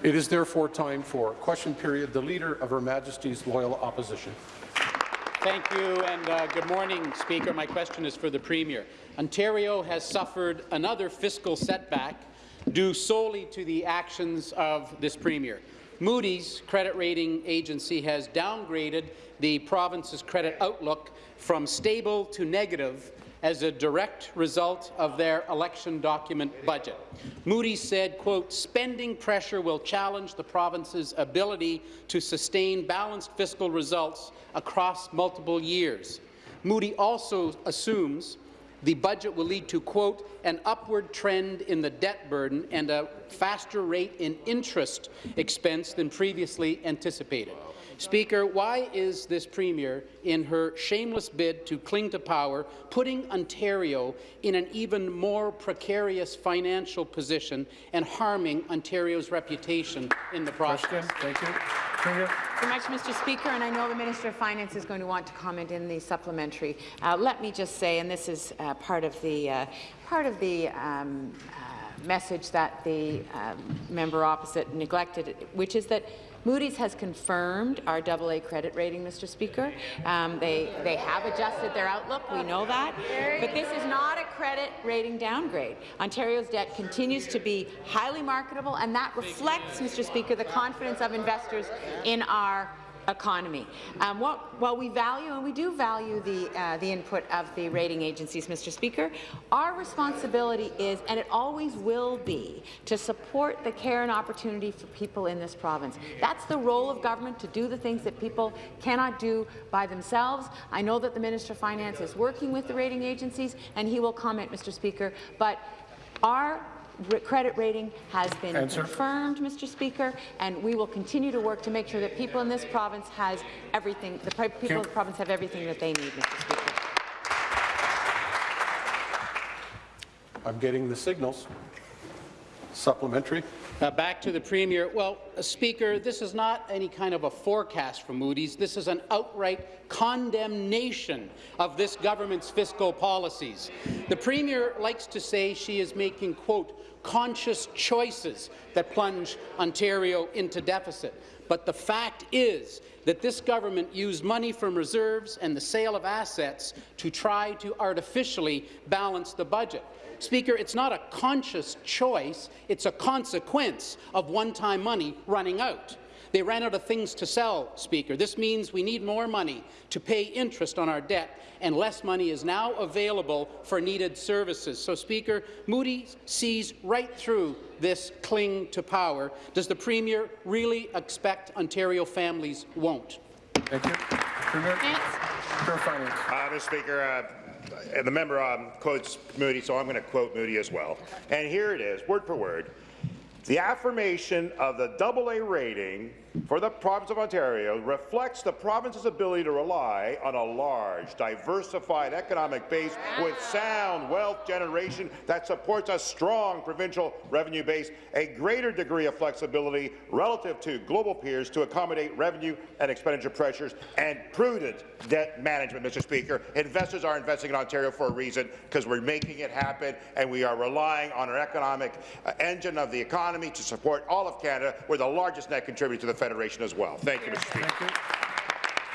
It is therefore time for question period. The Leader of Her Majesty's Loyal Opposition. Thank you, and uh, good morning, Speaker. My question is for the Premier. Ontario has suffered another fiscal setback due solely to the actions of this Premier. Moody's credit rating agency has downgraded the province's credit outlook from stable to negative as a direct result of their election document budget. Moody's said, quote, spending pressure will challenge the province's ability to sustain balanced fiscal results across multiple years. Moody also assumes the budget will lead to, quote, an upward trend in the debt burden and a faster rate in interest expense than previously anticipated. Speaker, why is this Premier, in her shameless bid to cling to power, putting Ontario in an even more precarious financial position and harming Ontario's reputation in the process? Question. Thank you. Premier. Very much, Mr. Speaker, and I know the Minister of Finance is going to want to comment in the supplementary. Uh, let me just say, and this is uh, part of the uh, part of the um, uh, message that the um, member opposite neglected, which is that Moody's has confirmed our AA credit rating, Mr. Speaker. Um, they, they have adjusted their outlook, we know that. But this is not a credit rating downgrade. Ontario's debt continues to be highly marketable, and that reflects, Mr. Speaker, the confidence of investors in our economy. Um, what, while we value, and we do value the, uh, the input of the rating agencies, Mr. Speaker, our responsibility is, and it always will be, to support the care and opportunity for people in this province. That's the role of government, to do the things that people cannot do by themselves. I know that the Minister of Finance is working with the rating agencies, and he will comment, Mr. Speaker, but our credit rating has been Answer. confirmed, Mr. Speaker, and we will continue to work to make sure that people in this province has everything, the people of the province have everything that they need, Mr. Speaker. I'm getting the signals. Supplementary. Uh, back to the Premier. Well, uh, Speaker, this is not any kind of a forecast from Moody's. This is an outright condemnation of this government's fiscal policies. The Premier likes to say she is making, quote, conscious choices that plunge Ontario into deficit. But the fact is that this government used money from reserves and the sale of assets to try to artificially balance the budget. Speaker, it's not a conscious choice, it's a consequence of one-time money running out. They ran out of things to sell, Speaker. This means we need more money to pay interest on our debt, and less money is now available for needed services. So, Speaker, Moody sees right through this cling to power. Does the Premier really expect Ontario families won't? Thank you. Premier. Premier Finance. Uh, Mr. Speaker, uh, the member um, quotes Moody, so I'm going to quote Moody as well. And here it is, word for word. The affirmation of the AA rating for the province of Ontario reflects the province's ability to rely on a large, diversified economic base with sound wealth generation that supports a strong provincial revenue base, a greater degree of flexibility relative to global peers to accommodate revenue and expenditure pressures, and prudent debt management, Mr. Speaker. Investors are investing in Ontario for a reason, because we're making it happen, and we are relying on our economic uh, engine of the economy to support all of Canada. We're the largest net contributor to the Federation as well. Thank you, Mr. Speaker. Thank you.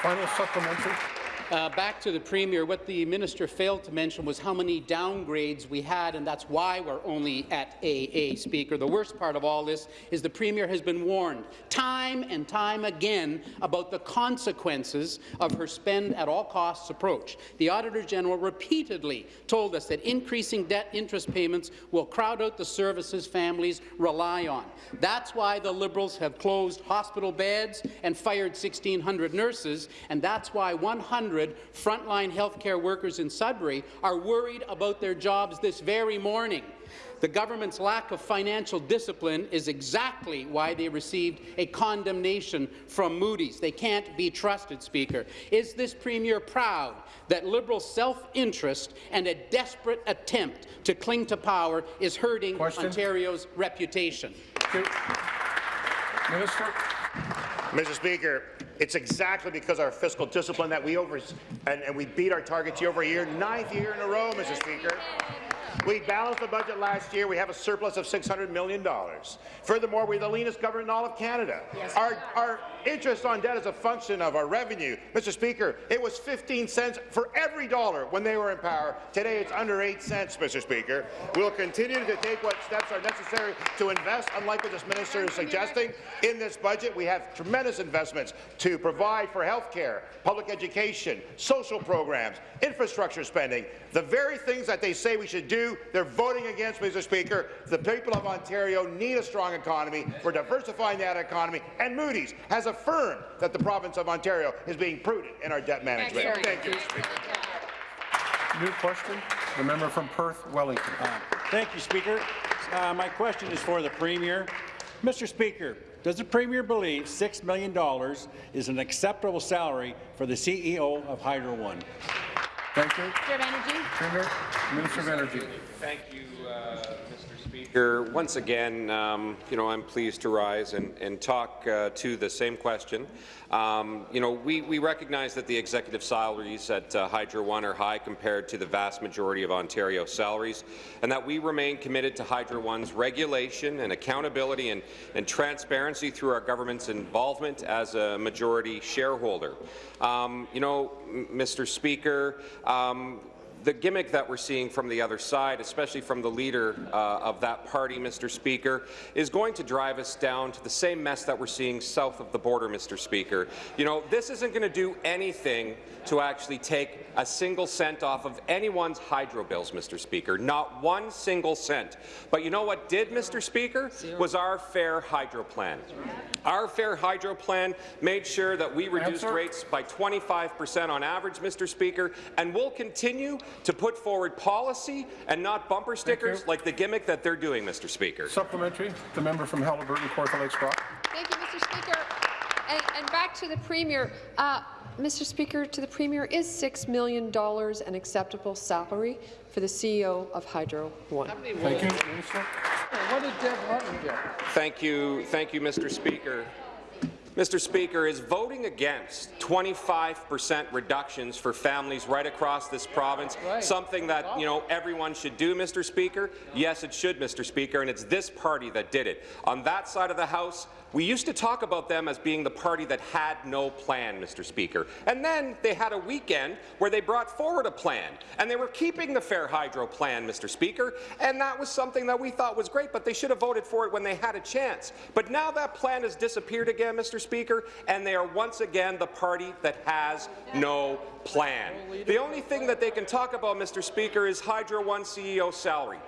Final supplementary. Uh, back to the Premier, what the minister failed to mention was how many downgrades we had, and that's why we're only at AA, Speaker. The worst part of all this is the Premier has been warned time and time again about the consequences of her spend-at-all-costs approach. The Auditor General repeatedly told us that increasing debt interest payments will crowd out the services families rely on. That's why the Liberals have closed hospital beds and fired 1,600 nurses, and that's why 100 frontline healthcare workers in Sudbury are worried about their jobs this very morning. The government's lack of financial discipline is exactly why they received a condemnation from Moody's. They can't be trusted, Speaker. Is this Premier proud that Liberal self-interest and a desperate attempt to cling to power is hurting Question. Ontario's reputation? Minister. Mr. Speaker, it's exactly because of our fiscal discipline that we over and, and we beat our targets year over year, ninth year in a row, Mr. Speaker. We balanced the budget last year. We have a surplus of $600 million. Furthermore, we're the leanest government in all of Canada. Our, our interest on debt is a function of our revenue. Mr. Speaker, it was 15 cents for every dollar when they were in power. Today, it's under 8 cents, Mr. Speaker. We'll continue to take what steps are necessary to invest, unlike what this minister is suggesting. In this budget, we have tremendous investments to provide for health care, public education, social programs, infrastructure spending, the very things that they say we should do, they're voting against, Mr. Speaker. The people of Ontario need a strong economy. We're diversifying that economy, and Moody's has affirmed that the province of Ontario is being prudent in our debt management. Thank you. mr. speaker. New question, the member from Perth Wellington. Thank you, Speaker. Uh, my question is for the Premier. Mr. Speaker, does the Premier believe $6 million is an acceptable salary for the CEO of Hydro One? Thank you. Minister of Energy. Premier, Minister of Energy. Thank you, uh, Mr. Speaker. Once again, um, you know, I'm pleased to rise and, and talk uh, to the same question. Um, you know, we, we recognize that the executive salaries at uh, Hydro One are high compared to the vast majority of Ontario salaries, and that we remain committed to Hydro One's regulation and accountability and, and transparency through our government's involvement as a majority shareholder. Um, you know, Mr. Speaker, um, the gimmick that we're seeing from the other side, especially from the leader uh, of that party, Mr. Speaker, is going to drive us down to the same mess that we're seeing south of the border, Mr. Speaker. You know, this isn't going to do anything to actually take a single cent off of anyone's hydro bills, Mr. Speaker. Not one single cent. But you know what did, Mr. Speaker, was our fair hydro plan. Our fair hydro plan made sure that we reduced Answer. rates by 25 percent on average, Mr. Speaker, and we'll continue to put forward policy and not bumper stickers like the gimmick that they're doing, Mr. Speaker. Supplementary, the member from Haliburton, Kawartha Lakes Brock. Thank you, Mr. Speaker. And, and back to the Premier. Uh, Mr. Speaker, to the Premier, is $6 million an acceptable salary for the CEO of Hydro One? Thank you, Minister. Thank you, thank you, Mr. Speaker. Mr. Speaker, is voting against 25 percent reductions for families right across this province something that you know everyone should do, Mr. Speaker? Yes, it should, Mr. Speaker, and it's this party that did it. On that side of the House, we used to talk about them as being the party that had no plan, Mr. Speaker. And then they had a weekend where they brought forward a plan, and they were keeping the Fair Hydro plan, Mr. Speaker, and that was something that we thought was great, but they should have voted for it when they had a chance. But now that plan has disappeared again, Mr. Speaker, and they are once again the party that has no plan. The only thing that they can talk about, Mr. Speaker, is Hydro One CEO salary.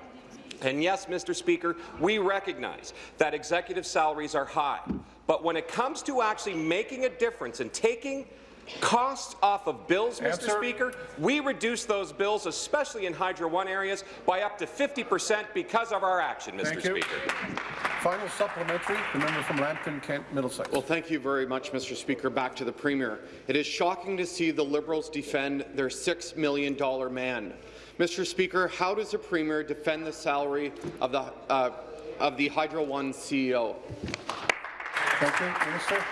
And yes, Mr. Speaker, we recognize that executive salaries are high, but when it comes to actually making a difference and taking costs off of bills, Mr. Answer. Speaker, we reduce those bills, especially in Hydro One areas, by up to 50 percent because of our action, Mr. Thank you. Speaker. Final supplementary, the member from Lambton, Kent, Middlesex. Well, thank you very much, Mr. Speaker. Back to the Premier. It is shocking to see the Liberals defend their $6 million man. Mr. Speaker, how does the Premier defend the salary of the, uh, of the Hydro One CEO? Thank you, Minister.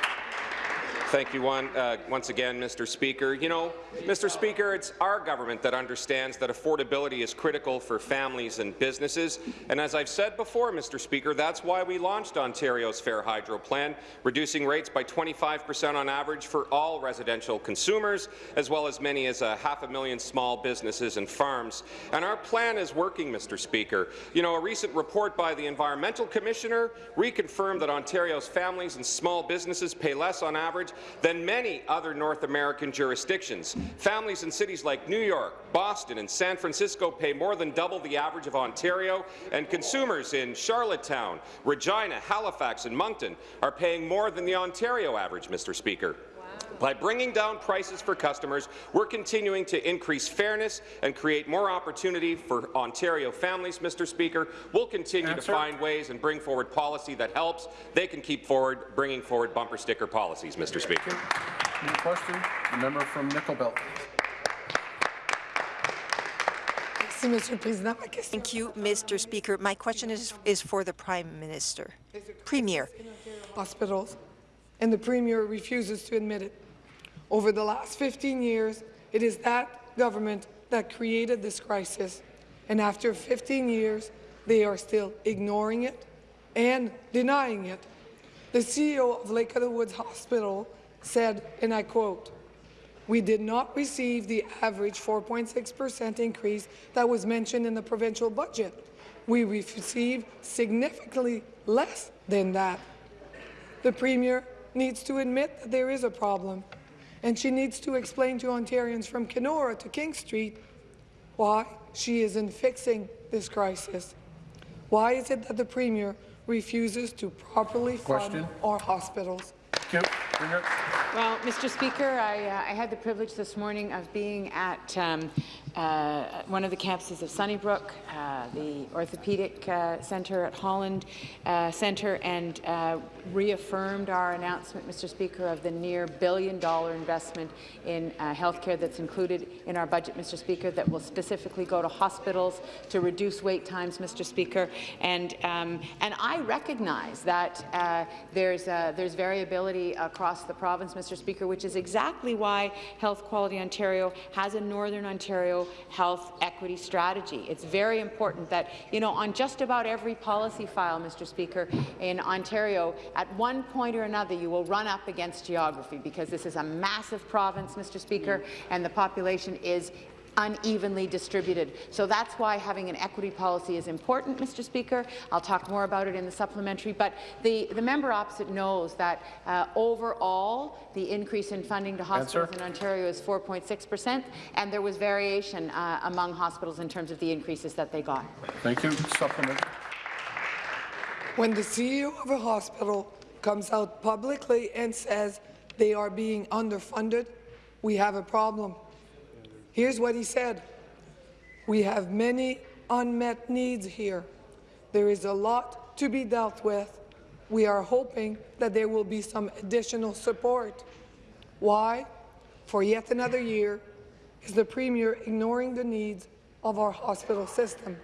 Thank you one, uh, once again, Mr. Speaker. You know, Mr. Speaker, it's our government that understands that affordability is critical for families and businesses. And as I've said before, Mr. Speaker, that's why we launched Ontario's Fair Hydro Plan, reducing rates by 25 percent on average for all residential consumers, as well as many as a half a million small businesses and farms. And our plan is working, Mr. Speaker. You know, a recent report by the Environmental Commissioner reconfirmed that Ontario's families and small businesses pay less on average than many other North American jurisdictions. Families in cities like New York, Boston, and San Francisco pay more than double the average of Ontario, and consumers in Charlottetown, Regina, Halifax, and Moncton are paying more than the Ontario average, Mr. Speaker. By bringing down prices for customers, we're continuing to increase fairness and create more opportunity for Ontario families, Mr. Speaker. We'll continue Answer. to find ways and bring forward policy that helps. They can keep forward bringing forward bumper sticker policies, Mr. Speaker. New question, the member from Nickel Belt. Thank you, Mr. Speaker. My question is, is for the Prime Minister. Premier, hospitals, and the Premier refuses to admit it. Over the last 15 years, it is that government that created this crisis. And after 15 years, they are still ignoring it and denying it. The CEO of Lake of the Woods Hospital said, and I quote, we did not receive the average 4.6% increase that was mentioned in the provincial budget. We received significantly less than that. The Premier needs to admit that there is a problem, and she needs to explain to Ontarians from Kenora to King Street why she isn't fixing this crisis. Why is it that the Premier refuses to properly fund Question. our hospitals? Well, Mr. Speaker, I, uh, I had the privilege this morning of being at um, uh, one of the campuses of Sunnybrook, uh, the orthopedic uh, centre at Holland uh, Centre, and uh, reaffirmed our announcement, Mr. Speaker, of the near billion-dollar investment in uh, healthcare that's included in our budget, Mr. Speaker, that will specifically go to hospitals to reduce wait times, Mr. Speaker. And um, and I recognize that there's there's variability across the province, Mr. Speaker, which is exactly why Health Quality Ontario has a Northern Ontario health equity strategy. It's very important that, you know, on just about every policy file, Mr. Speaker, in Ontario, at one point or another, you will run up against geography because this is a massive province, Mr. Speaker, and the population is unevenly distributed. So that's why having an equity policy is important, Mr. Speaker. I'll talk more about it in the supplementary, but the, the member opposite knows that uh, overall the increase in funding to hospitals Answer. in Ontario is 4.6 percent, and there was variation uh, among hospitals in terms of the increases that they got. Thank you. Supplement. When the CEO of a hospital comes out publicly and says they are being underfunded, we have a problem. Here's what he said. We have many unmet needs here. There is a lot to be dealt with. We are hoping that there will be some additional support. Why? For yet another year, is the Premier ignoring the needs of our hospital system.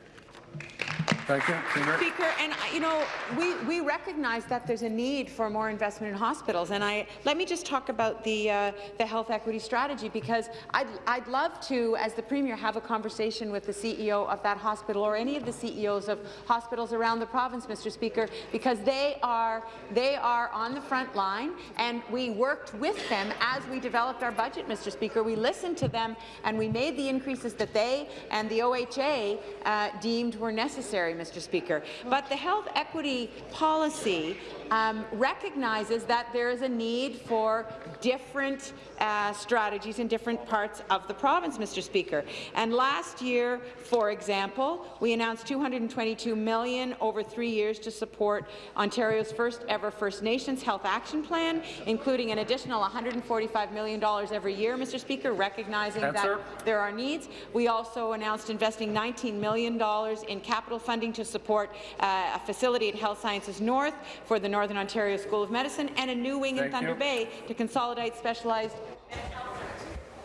Thank you. Speaker, and uh, you know, we, we recognize that there's a need for more investment in hospitals, and I let me just talk about the uh, the health equity strategy because I'd I'd love to, as the premier, have a conversation with the CEO of that hospital or any of the CEOs of hospitals around the province, Mr. Speaker, because they are they are on the front line, and we worked with them as we developed our budget, Mr. Speaker. We listened to them, and we made the increases that they and the OHA uh, deemed were necessary, Mr. Speaker. But the health equity policy um, recognizes that there is a need for different uh, strategies in different parts of the province, Mr. Speaker. And last year, for example, we announced 222 million over three years to support Ontario's first ever First Nations Health Action Plan, including an additional $145 million every year, Mr. Speaker, recognizing that there are needs. We also announced investing $19 million in capital funding to support uh, a facility at Health Sciences North for the Northern Ontario School of Medicine and a new wing in Thunder you. Bay to consolidate specialized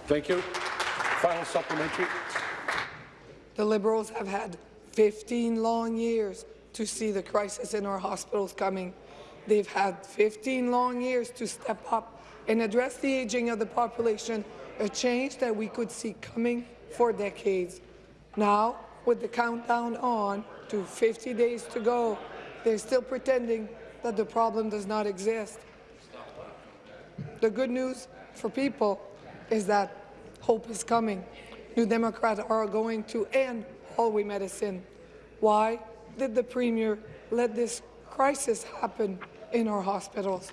Thank you. Final supplementary. The Liberals have had 15 long years to see the crisis in our hospitals coming. They've had 15 long years to step up and address the aging of the population, a change that we could see coming for decades. Now, with the countdown on to 50 days to go, they're still pretending that the problem does not exist. The good news for people is that hope is coming. New Democrats are going to end hallway medicine. Why did the Premier let this crisis happen in our hospitals?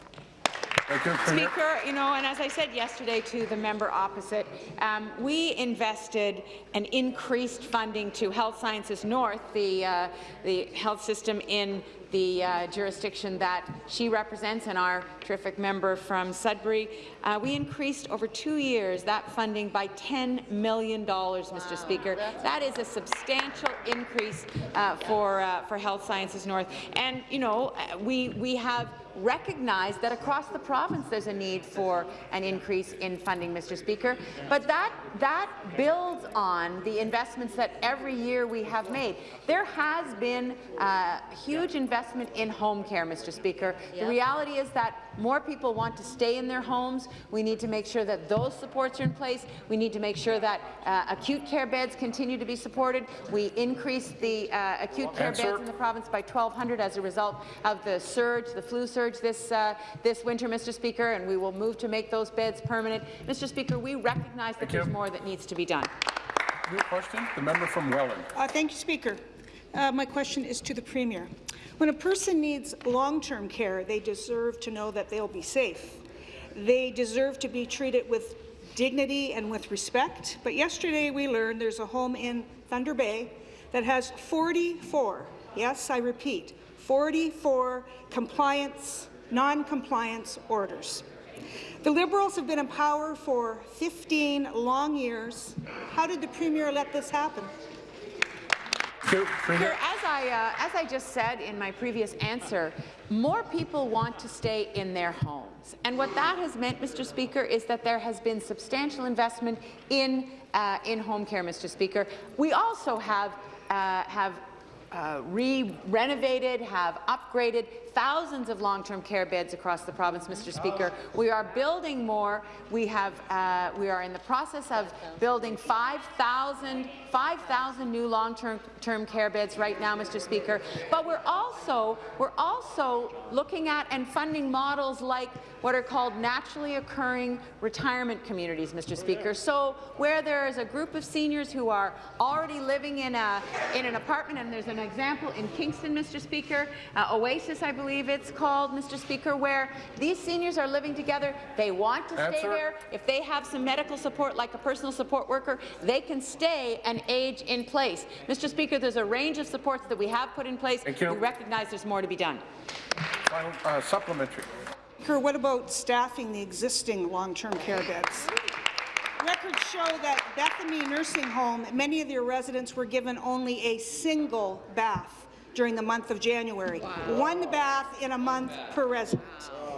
Thank you, Speaker, you know, and as I said yesterday to the member opposite, um, we invested and increased funding to Health Sciences North, the, uh, the health system in the uh, jurisdiction that she represents and our terrific member from Sudbury. Uh, we increased over two years that funding by $10 million, Mr. Speaker. That is a substantial increase uh, for, uh, for Health Sciences North. And, you know, uh, we, we have recognize that across the province there's a need for an increase in funding, Mr. Speaker. But that, that builds on the investments that every year we have made. There has been uh, huge investment in home care, Mr. Speaker. The reality is that more people want to stay in their homes. We need to make sure that those supports are in place. We need to make sure that uh, acute care beds continue to be supported. We increased the uh, acute care Answer. beds in the province by 1,200 as a result of the surge, the flu surge this, uh, this winter, Mr. Speaker, and we will move to make those beds permanent. Mr. Speaker, we recognize that there's more that needs to be done. New question, the member from Welland. Uh, thank you, Speaker. Uh, my question is to the Premier. When a person needs long-term care, they deserve to know that they'll be safe. They deserve to be treated with dignity and with respect. But yesterday we learned there's a home in Thunder Bay that has 44, yes, I repeat, 44 compliance, non-compliance orders. The Liberals have been in power for 15 long years. How did the Premier let this happen? Thank you. As I, uh, as I just said in my previous answer, more people want to stay in their homes. And what that has meant, Mr. Speaker, is that there has been substantial investment in, uh, in home care, Mr. Speaker. We also have, uh, have uh, re-renovated, have upgraded thousands of long-term care beds across the province, Mr. Speaker. We are building more. We have, uh, we are in the process of building 5,000 5,000 new long-term term care beds right now, Mr. Speaker. But we're also we're also looking at and funding models like what are called naturally occurring retirement communities, Mr. Speaker. So where there is a group of seniors who are already living in a in an apartment, and there's an example in Kingston, Mr. Speaker, uh, Oasis, I believe it's called, Mr. Speaker, where these seniors are living together. They want to stay Answer. there. If they have some medical support, like a personal support worker, they can stay and age in place. Mr. Speaker, there's a range of supports that we have put in place. Thank you. We recognize there's more to be done. Final uh, supplementary. Speaker, what about staffing the existing long-term care beds? Records show that Bethany Nursing Home, many of their residents were given only a single bath during the month of January. One bath in a month per resident.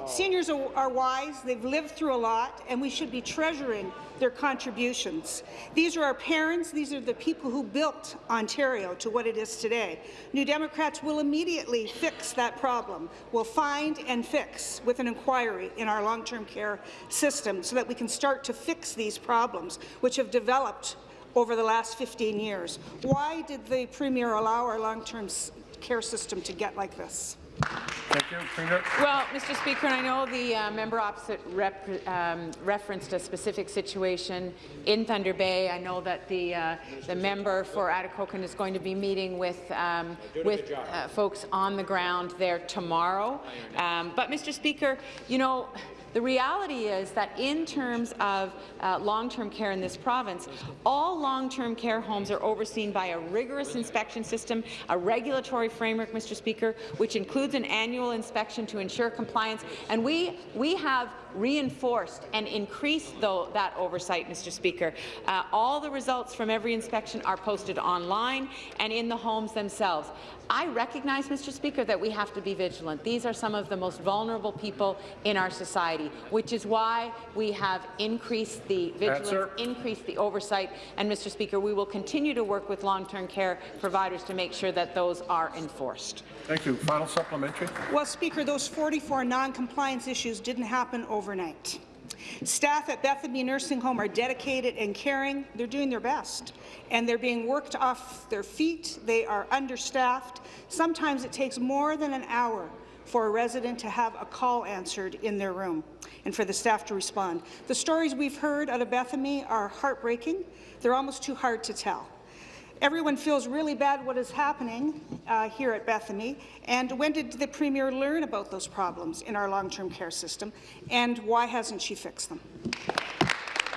Seniors are, wise, they've lived through a lot, and we should be treasuring their contributions. These are our parents, these are the people who built Ontario to what it is today. New Democrats will immediately fix that problem. We'll find and fix with an inquiry in our long-term care system so that we can start to fix these problems, which have developed over the last 15 years. Why did the Premier allow our long-term care system to get like this? Thank you, Premier. Well, Mr. Speaker, and I know the uh, member opposite rep, um, referenced a specific situation in Thunder Bay. I know that the uh, the member for Atikokan is going to be meeting with um, with uh, folks on the ground there tomorrow. Um, but, Mr. Speaker, you know. The reality is that in terms of uh, long-term care in this province, all long-term care homes are overseen by a rigorous inspection system, a regulatory framework, Mr. Speaker, which includes an annual inspection to ensure compliance. And we, we have reinforced and increased though, that oversight, Mr. Speaker. Uh, all the results from every inspection are posted online and in the homes themselves. I recognize, Mr. Speaker, that we have to be vigilant. These are some of the most vulnerable people in our society, which is why we have increased the vigilance, Answer. increased the oversight, and, Mr. Speaker, we will continue to work with long-term care providers to make sure that those are enforced. Thank you. Final supplementary. Well, Speaker, those 44 non-compliance issues didn't happen overnight. Staff at Bethany Nursing Home are dedicated and caring. They're doing their best, and they're being worked off their feet. They are understaffed. Sometimes it takes more than an hour for a resident to have a call answered in their room and for the staff to respond. The stories we've heard out of Bethany are heartbreaking. They're almost too hard to tell. Everyone feels really bad what is happening uh, here at Bethany. And when did the Premier learn about those problems in our long-term care system, and why hasn't she fixed them?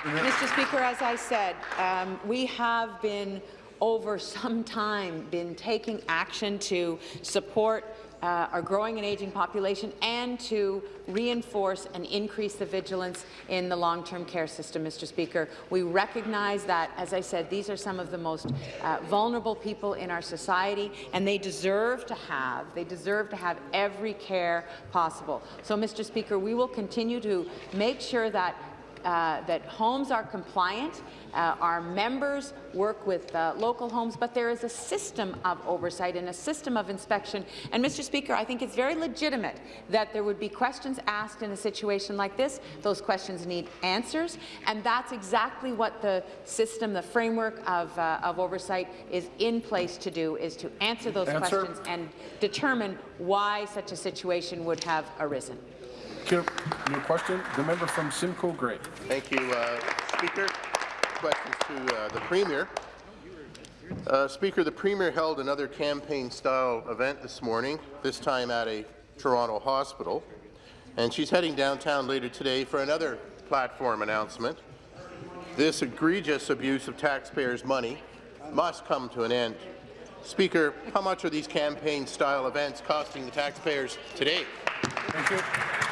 Mr. Speaker, as I said, um, we have been over some time been taking action to support uh, our growing and aging population and to reinforce and increase the vigilance in the long-term care system, Mr. Speaker. We recognize that, as I said, these are some of the most uh, vulnerable people in our society, and they deserve to have, they deserve to have every care possible. So, Mr. Speaker, we will continue to make sure that uh, that homes are compliant, uh, our members work with uh, local homes, but there is a system of oversight and a system of inspection. And, Mr. Speaker, I think it's very legitimate that there would be questions asked in a situation like this. Those questions need answers, and that's exactly what the system, the framework of, uh, of oversight is in place to do, is to answer those Answer. questions and determine why such a situation would have arisen. Thank you. New question, the member from Simcoe Grey. Thank you, uh, Speaker. Questions to uh, the Premier. Uh, Speaker, the Premier held another campaign-style event this morning, this time at a Toronto hospital, and she's heading downtown later today for another platform announcement. This egregious abuse of taxpayers' money must come to an end. Speaker, how much are these campaign-style events costing the taxpayers today? Thank you.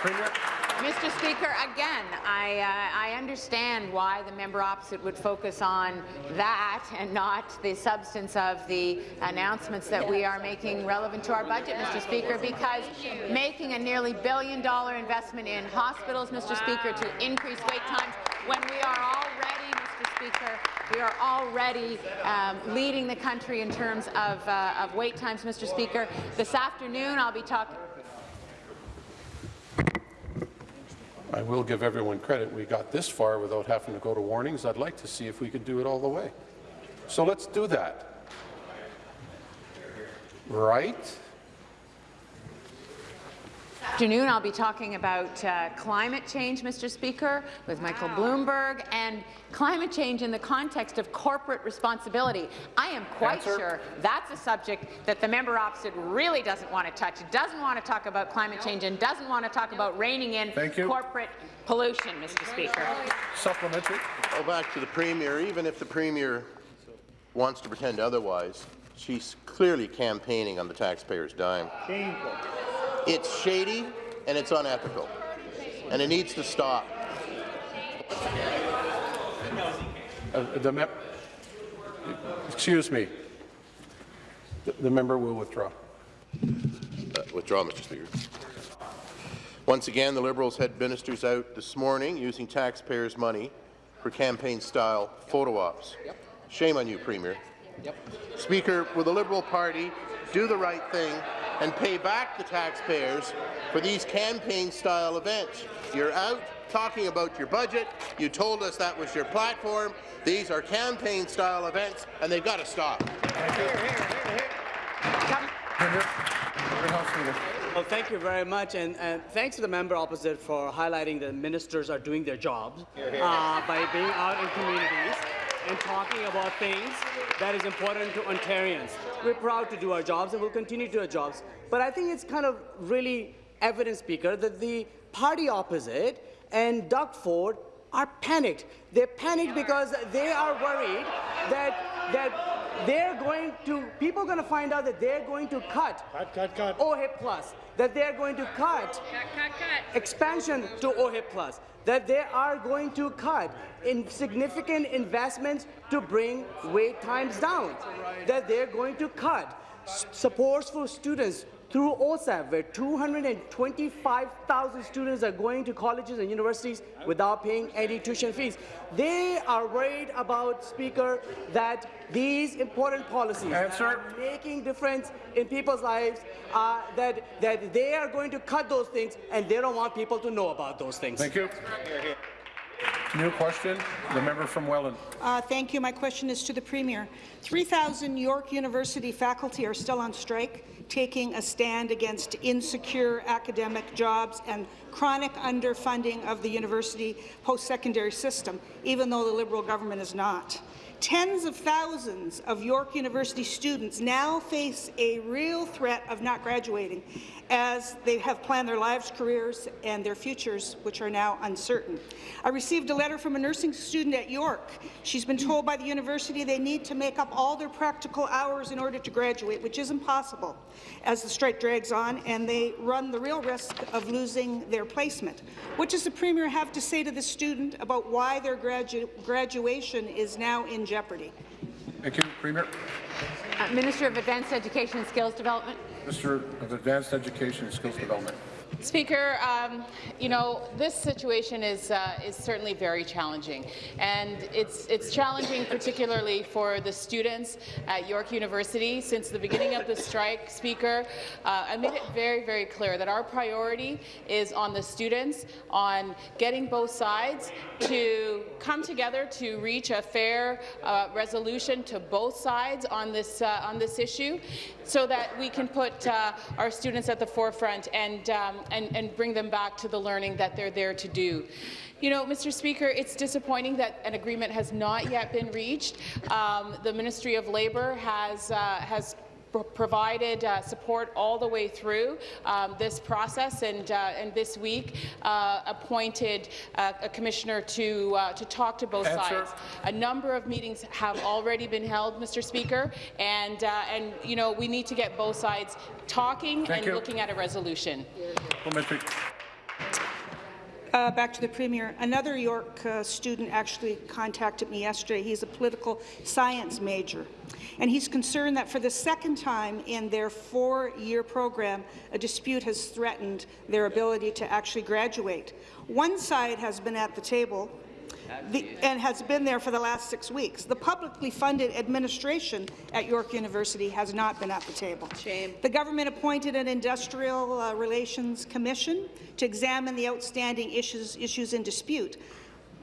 Premier. Mr. Speaker, again, I, uh, I understand why the member opposite would focus on that and not the substance of the announcements that we are making relevant to our budget, Mr. Speaker, because making a nearly billion-dollar investment in hospitals, Mr. Speaker, to increase wait times when we are already, Mr. Speaker, we are already um, leading the country in terms of, uh, of wait times, Mr. Speaker. This afternoon, I'll be talking. I will give everyone credit. We got this far without having to go to warnings. I'd like to see if we could do it all the way. So let's do that. Right? Afternoon, I'll be talking about uh, climate change, Mr. Speaker, with Michael Bloomberg, and climate change in the context of corporate responsibility. I am quite Answer. sure that's a subject that the member opposite really doesn't want to touch. Doesn't want to talk about climate change and doesn't want to talk about reining in Thank you. corporate pollution, Mr. Speaker. Supplementary. Go back to the Premier. Even if the Premier wants to pretend otherwise, she's clearly campaigning on the taxpayers' dime. Shameful. It's shady and it's unethical, and it needs to stop. Uh, the Excuse me. The- The member will withdraw. Uh, withdraw, Mr. Speaker. Once again, the Liberals had ministers out this morning using taxpayers' money for campaign-style photo ops. Shame on you, Premier. Yep. Speaker, will the Liberal Party do the right thing and pay back the taxpayers for these campaign-style events? You're out talking about your budget. You told us that was your platform. These are campaign-style events, and they've got to stop. Premier. Member House Well, thank you very much, and, and thanks to the member opposite for highlighting that ministers are doing their jobs uh, by being out in communities and talking about things that is important to Ontarians. We're proud to do our jobs, and we'll continue to do our jobs. But I think it's kind of really evident, Speaker, that the party opposite and Doug Ford are panicked. They're panicked because they are worried that that they're going to people are going to find out that they're going to cut. Cut, cut, cut. OHIP plus, that they're going to cut cut, cut, cut. expansion to OHIP plus, that they are going to cut in significant investments to bring wait times down, that they're going to cut. S- supports for students through OSAP, where 225,000 students are going to colleges and universities without paying any tuition fees. They are worried about, Speaker, that these important policies that Answer. are making difference in people's lives, uh, that, that they are going to cut those things, and they don't want people to know about those things. Thank you. New question, the member from Welland. Uh, thank you. My question is to the Premier. 3,000 York University faculty are still on strike, taking a stand against insecure academic jobs and chronic underfunding of the university post-secondary system, even though the Liberal government is not. Tens of thousands of York University students now face a real threat of not graduating as they have planned their lives, careers, and their futures, which are now uncertain. I received a letter from a nursing student at York. She's been told by the university they need to make up all their practical hours in order to graduate, which is impossible as the strike drags on, and they run the real risk of losing their placement. What does the Premier have to say to the student about why their gradu graduation is now in jeopardy? Thank you, Premier. Uh, Minister of Advanced Education and Skills Development. Minister of Advanced Education and Skills Development. Speaker, um, you know this situation is uh, is certainly very challenging, and it's it's challenging particularly for the students at York University. Since the beginning of the strike, Speaker, uh, I made it very very clear that our priority is on the students, on getting both sides to come together to reach a fair uh, resolution to both sides on this uh, on this issue, so that we can put uh, our students at the forefront and um, and, and bring them back to the learning that they're there to do. You know, Mr. Speaker, it's disappointing that an agreement has not yet been reached. Um, the Ministry of Labour has uh, has provided uh, support all the way through um, this process, and uh, and this week uh, appointed uh, a commissioner to uh, to talk to both Answer. sides. A number of meetings have already been held, Mr. Speaker, and uh, and you know we need to get both sides talking Thank and you. looking at a resolution. Uh, back to the Premier. Another York uh, student actually contacted me yesterday. He's a political science major, and he's concerned that for the second time in their four-year program, a dispute has threatened their ability to actually graduate. One side has been at the table the, and has been there for the last six weeks. The publicly funded administration at York University has not been at the table. Shame. The government appointed an industrial uh, relations commission to examine the outstanding issues, issues in dispute.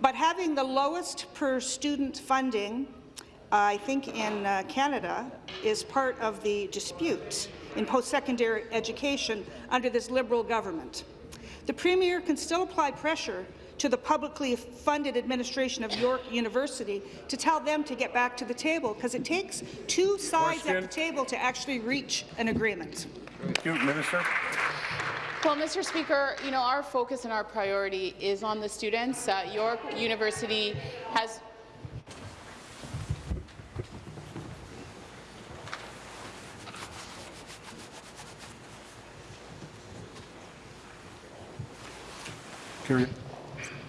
But having the lowest per student funding, I think in uh, Canada, is part of the dispute in post-secondary education under this Liberal government. The Premier can still apply pressure to the publicly funded administration of York University to tell them to get back to the table, because it takes two sides Question. at the table to actually reach an agreement. Thank you, Minister. Well, Mr. Speaker, you know our focus and our priority is on the students. Uh, York University has Period.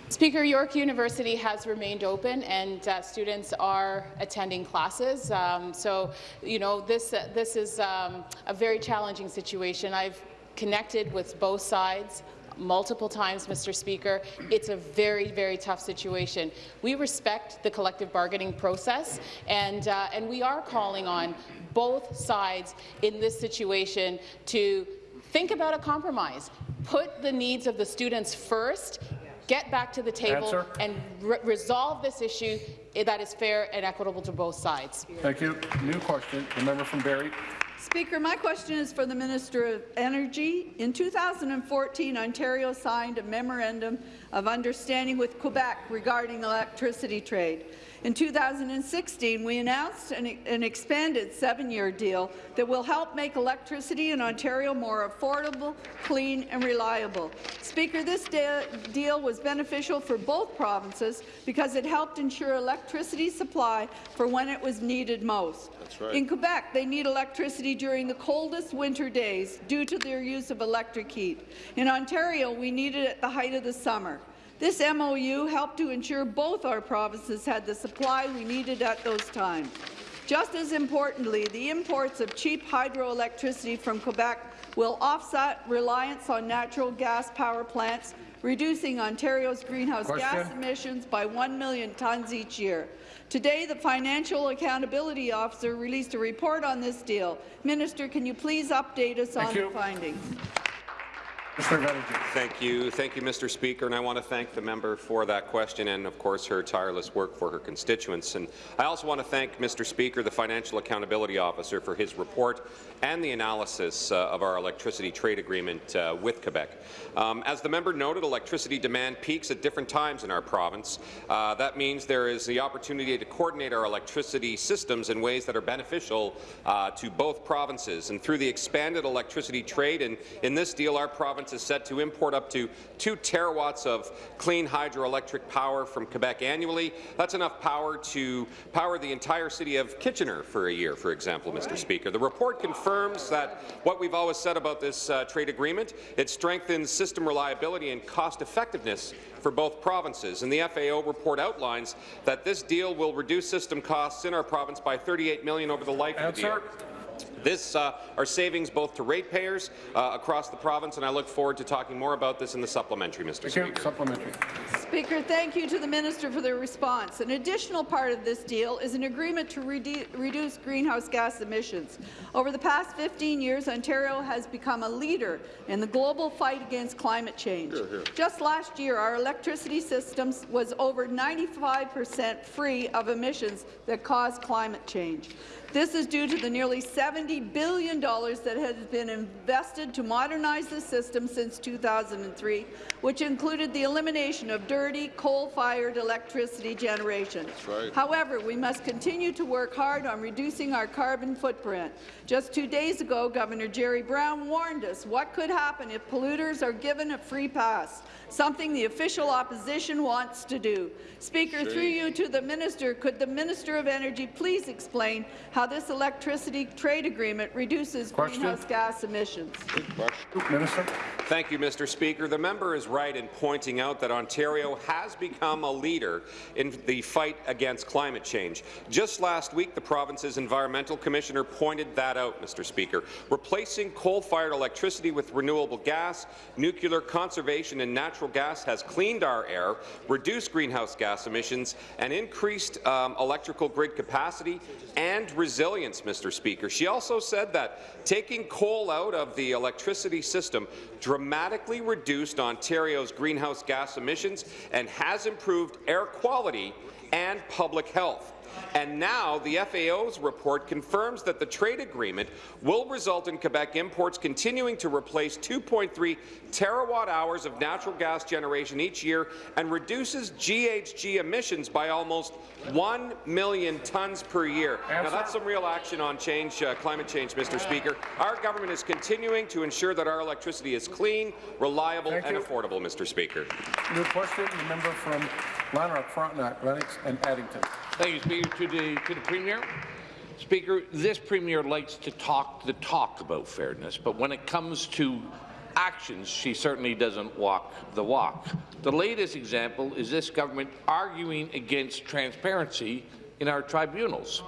Speaker, York University has remained open, and uh, students are attending classes. Um, so, you know, this uh, this is um, a very challenging situation. I've connected with both sides multiple times, Mr. Speaker. It's a very, very tough situation. We respect the collective bargaining process, and uh, and we are calling on both sides in this situation to think about a compromise. Put the needs of the students first. Get back to the table Answer. and re resolve this issue that is fair and equitable to both sides. Thank you. New question. The member from Barrie. Speaker, my question is for the Minister of Energy. In 2014, Ontario signed a memorandum of understanding with Quebec regarding electricity trade. In 2016, we announced an, an expanded seven-year deal that will help make electricity in Ontario more affordable, clean and reliable. Speaker, this de deal was beneficial for both provinces because it helped ensure electricity supply for when it was needed most. That's right. In Quebec, they need electricity during the coldest winter days due to their use of electric heat. In Ontario, we need it at the height of the summer. This MOU helped to ensure both our provinces had the supply we needed at those times. Just as importantly, the imports of cheap hydroelectricity from Quebec will offset reliance on natural gas power plants, reducing Ontario's greenhouse gas emissions by 1 million tonnes each year. Today, the Financial Accountability Officer released a report on this deal. Minister, can you please update us Thank on you. the findings? Thank you. Thank you, Mr. Speaker, and I want to thank the member for that question and, of course, her tireless work for her constituents. And I also want to thank Mr. Speaker, the Financial Accountability Officer, for his report and the analysis uh, of our electricity trade agreement uh, with Quebec. Um, as the member noted, electricity demand peaks at different times in our province. Uh, that means there is the opportunity to coordinate our electricity systems in ways that are beneficial uh, to both provinces. And through the expanded electricity trade, and in this deal, our province is set to import up to 2 terawatts of clean hydroelectric power from Quebec annually. That's enough power to power the entire city of Kitchener for a year, for example, Mr. Speaker. The report confirms that what we've always said about this uh, trade agreement, it strengthens system reliability and cost effectiveness for both provinces. And the FAO report outlines that this deal will reduce system costs in our province by 38 million over the life of the deal. This uh, are savings both to ratepayers uh, across the province, and I look forward to talking more about this in the supplementary, Mr. Speaker. Supplementary. Speaker, thank you to the minister for the response. An additional part of this deal is an agreement to redu reduce greenhouse gas emissions. Over the past 15 years, Ontario has become a leader in the global fight against climate change. Hear, hear. Just last year, our electricity system was over 95 percent free of emissions that cause climate change. This is due to the nearly $70 billion that has been invested to modernize the system since 2003, which included the elimination of dirty, coal-fired electricity generation. right. However, we must continue to work hard on reducing our carbon footprint. Just two days ago, Governor Jerry Brown warned us what could happen if polluters are given a free pass, something the official opposition wants to do. Speaker, through you to the minister, could the Minister of Energy please explain how this electricity trade agreement reduces Question. greenhouse gas emissions? Minister. Thank you, Mr. Speaker. The member is right in pointing out that Ontario has become a leader in the fight against climate change. Just last week, the province's environmental commissioner pointed that out, Mr. Speaker. Replacing coal-fired electricity with renewable gas, nuclear conservation and natural gas has cleaned our air, reduced greenhouse gas emissions, and increased um, electrical grid capacity and resilience, Mr. Speaker. She also said that taking coal out of the electricity system dramatically reduced Ontario's greenhouse gas emissions and has improved air quality and public health. And now the FAO's report confirms that the trade agreement will result in Quebec imports continuing to replace 2.3 terawatt hours of natural gas generation each year and reduces GHG emissions by almost 1 million tons per year. Now that's some real action on change, uh, climate change, Mr. Speaker. Our government is continuing to ensure that our electricity is clean, reliable Thank and you. affordable, Mr. Speaker. New question, the member from Lanark, Frontenac, Lennox and Addington. Thank you, Speaker. To the, to the Premier. Speaker, this Premier likes to talk the talk about fairness, but when it comes to actions, she certainly doesn't walk the walk. The latest example is this government arguing against transparency in our tribunals.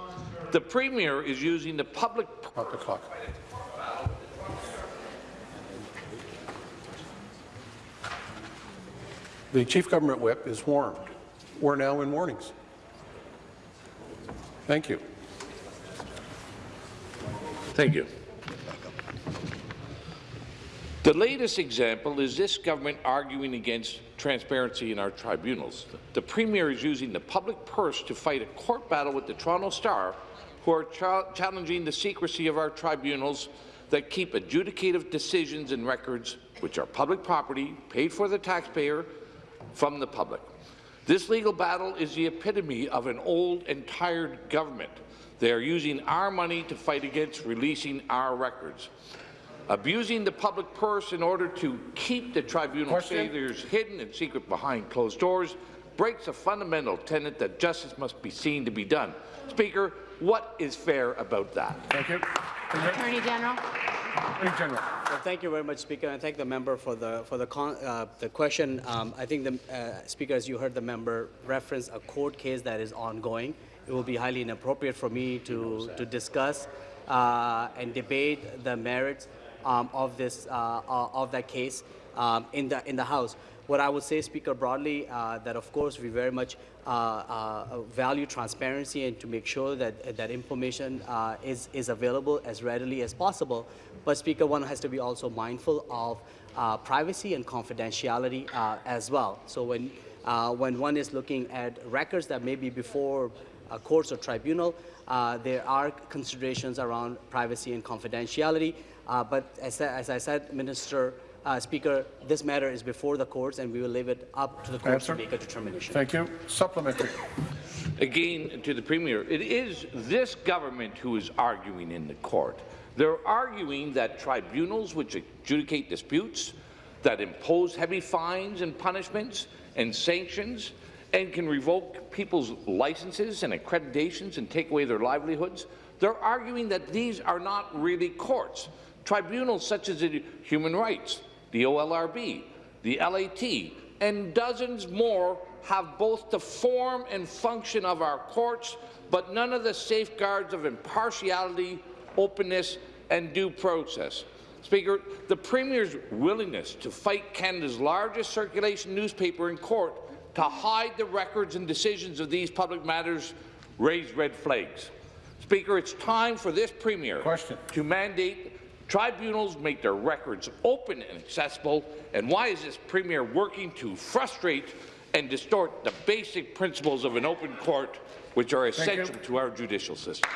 The Premier is using the public... Stop the clock. The Chief Government Whip is warned. We're now in warnings. Thank you. Thank you. The latest example is this government arguing against transparency in our tribunals. The Premier is using the public purse to fight a court battle with the Toronto Star, who are cha challenging the secrecy of our tribunals that keep adjudicative decisions and records, which are public property, paid for the taxpayer, from the public. This legal battle is the epitome of an old and tired government. They are using our money to fight against releasing our records. Abusing the public purse in order to keep the tribunal Question. failures hidden and secret behind closed doors breaks a fundamental tenet that justice must be seen to be done. Speaker, what is fair about that? Thank you. Attorney General. Attorney General. Well, thank you very much, Speaker, and thank the member for the for the con, uh, the question. Um, I think the uh, Speaker, as you heard the member reference a court case that is ongoing. It will be highly inappropriate for me to to discuss uh, and debate the merits um, of this uh, uh, of that case um, in the in the House. What I would say, Speaker, broadly, uh, that of course we very much uh, uh, value transparency and to make sure that that information uh, is is available as readily as possible. But Speaker, one has to be also mindful of privacy and confidentiality as well. So when, when one is looking at records that may be before a courts or tribunal, uh, there are considerations around privacy and confidentiality. Uh, but as, as I said, Minister uh, Speaker, this matter is before the courts, and we will leave it up to the courts Answer. to make a determination. Thank you. Supplementary. Again, to the Premier, it is this government who is arguing in the court. They're arguing that tribunals which adjudicate disputes, that impose heavy fines and punishments and sanctions, and can revoke people's licenses and accreditations and take away their livelihoods, they're arguing that these are not really courts. Tribunals such as the Human Rights, the OLRB, the LAT, and dozens more have both the form and function of our courts, but none of the safeguards of impartiality, openness, and due process. Speaker, the Premier's willingness to fight Canada's largest circulation newspaper in court to hide the records and decisions of these public matters raise red flags. Speaker, it's time for this Premier Question. to mandate tribunals make their records open and accessible, and why is this Premier working to frustrate and distort the basic principles of an open court, which are essential to our judicial system?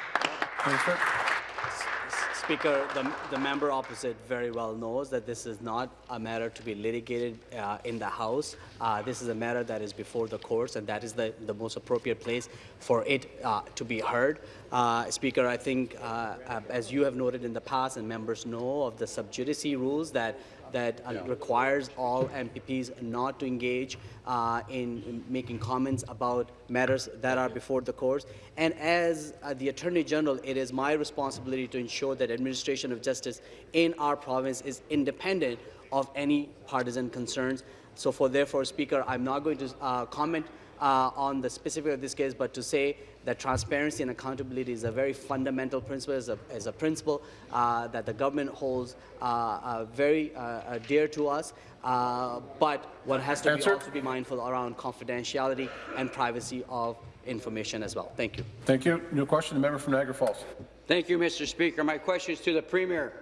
Speaker, the, the member opposite very well knows that this is not a matter to be litigated uh, in the House. Uh, this is a matter that is before the courts, and that is the, the most appropriate place for it uh, to be heard. Uh, Speaker, I think, uh, uh, as you have noted in the past, and members know of the sub judice rules that that uh, requires all MPPs not to engage uh, in, in making comments about matters that are before the courts. And as uh, the Attorney General, it is my responsibility to ensure that administration of justice in our province is independent of any partisan concerns. So, for therefore, Speaker, I'm not going to uh, comment uh, on the specific of this case, but to say that transparency and accountability is a very fundamental principle, as a, as a principle uh, that the government holds uh, uh, very uh, dear to us. Uh, but one has to be also be mindful around confidentiality and privacy of information as well. Thank you. Thank you. New question, the member from Niagara Falls. Thank you, Mr. Speaker. My question is to the Premier.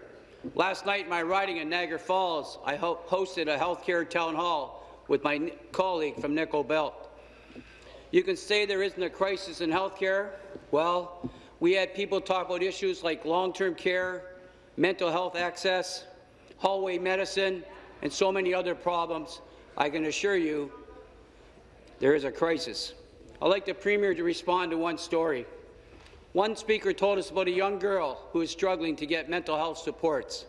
Last night in my riding in Niagara Falls, I ho hosted a healthcare town hall with my colleague from Nickel Belt. You can say there isn't a crisis in healthcare. Well, we had people talk about issues like long-term care, mental health access, hallway medicine, and so many other problems. I can assure you there is a crisis. I'd like the Premier to respond to one story. One speaker told us about a young girl who is struggling to get mental health supports.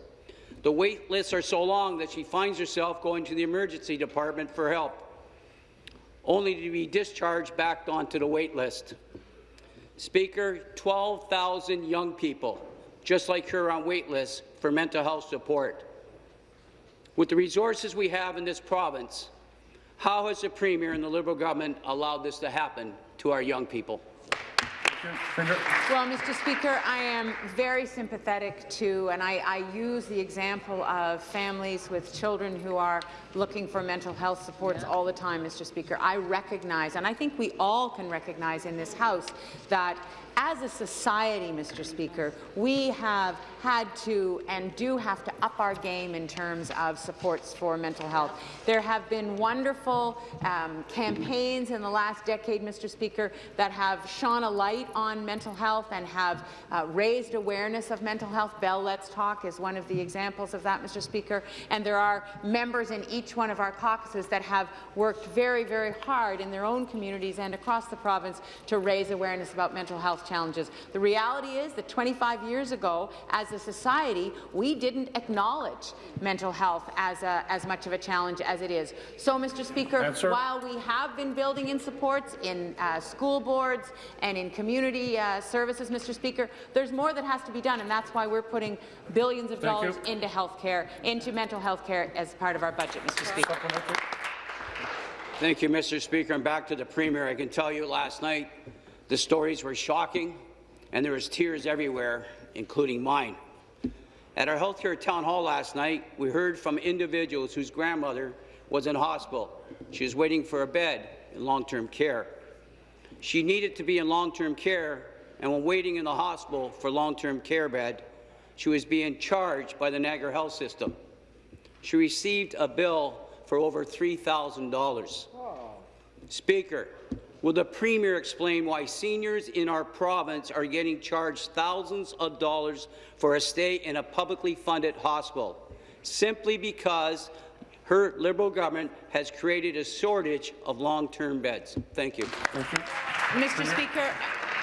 The wait lists are so long that she finds herself going to the emergency department for help only to be discharged back onto the wait list. Speaker, 12,000 young people, just like her, on wait lists for mental health support. With the resources we have in this province, how has the Premier and the Liberal government allowed this to happen to our young people? Well, Mr. Speaker, I am very sympathetic to, and I, I, use the example of families with children who are looking for mental health supports all the time, Mr. Speaker. I recognize, and I think we all can recognize in this House, that as a society, Mr. Speaker, we have had to and do have to up our game in terms of supports for mental health. There have been wonderful um, campaigns in the last decade, Mr. Speaker, that have shone a light on mental health and have uh, raised awareness of mental health. Bell Let's Talk is one of the examples of that, Mr. Speaker. And there are members in each one of our caucuses that have worked very, very hard in their own communities and across the province to raise awareness about mental health challenges. The reality is that 25 years ago, as a society, we didn't acknowledge mental health as, a, as much of a challenge as it is. So, Mr. Speaker, Answer. while we have been building in supports in uh, school boards and in community uh, services, Mr. Speaker, there's more that has to be done, and that's why we're putting billions of Thank dollars you. into health care, into mental health care as part of our budget, Mr. Speaker. Thank you, Mr. Speaker. And back to the Premier. I can tell you last night the stories were shocking, and there was tears everywhere, including mine. At our healthcare town hall last night, we heard from individuals whose grandmother was in hospital. She was waiting for a bed in long-term care. She needed to be in long-term care, and when waiting in the hospital for long-term care bed, she was being charged by the Niagara Health System. she received a bill for over $3,000. Speaker, will the Premier explain why seniors in our province are getting charged thousands of dollars for a stay in a publicly funded hospital, simply because her Liberal government has created a shortage of long-term beds? Thank you. Mr. Speaker,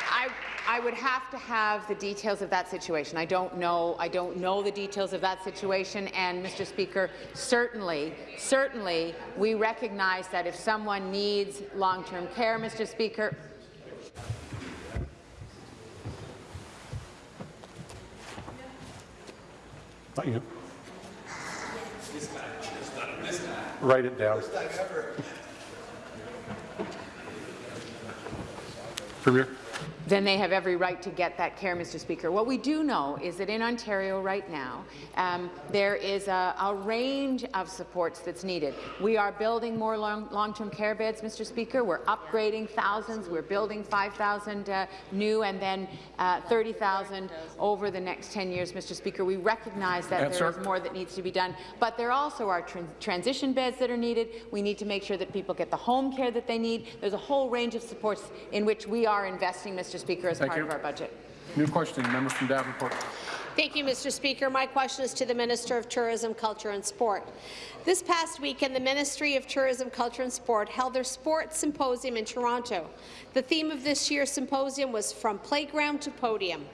I, I would have to have the details of that situation. I don't know. I don't know the details of that situation. And Mr. Speaker, certainly, certainly, we recognize that if someone needs long-term care, Mr. Speaker, Not you. Write it down. Premier. Then they have every right to get that care, Mr. Speaker. What we do know is that in Ontario right now, um, there is a, a, range of supports that's needed. We are building more long, long-term care beds, Mr. Speaker. We're upgrading thousands. We're building 5,000 uh, new and then uh, 30,000 over the next 10 years, Mr. Speaker. We recognize that there is more that needs to be done, but there also are tran transition beds that are needed. We need to make sure that people get the home care that they need. There's a whole range of supports in which we are investing, Mr. Speaker, as Thank part you. of our budget. New question, member from Davenport. Thank you, Mr. Speaker. My question is to the Minister of Tourism, Culture and Sport. This past weekend, the Ministry of Tourism, Culture and Sport held their sports symposium in Toronto. The theme of this year's symposium was From Playground to Podium.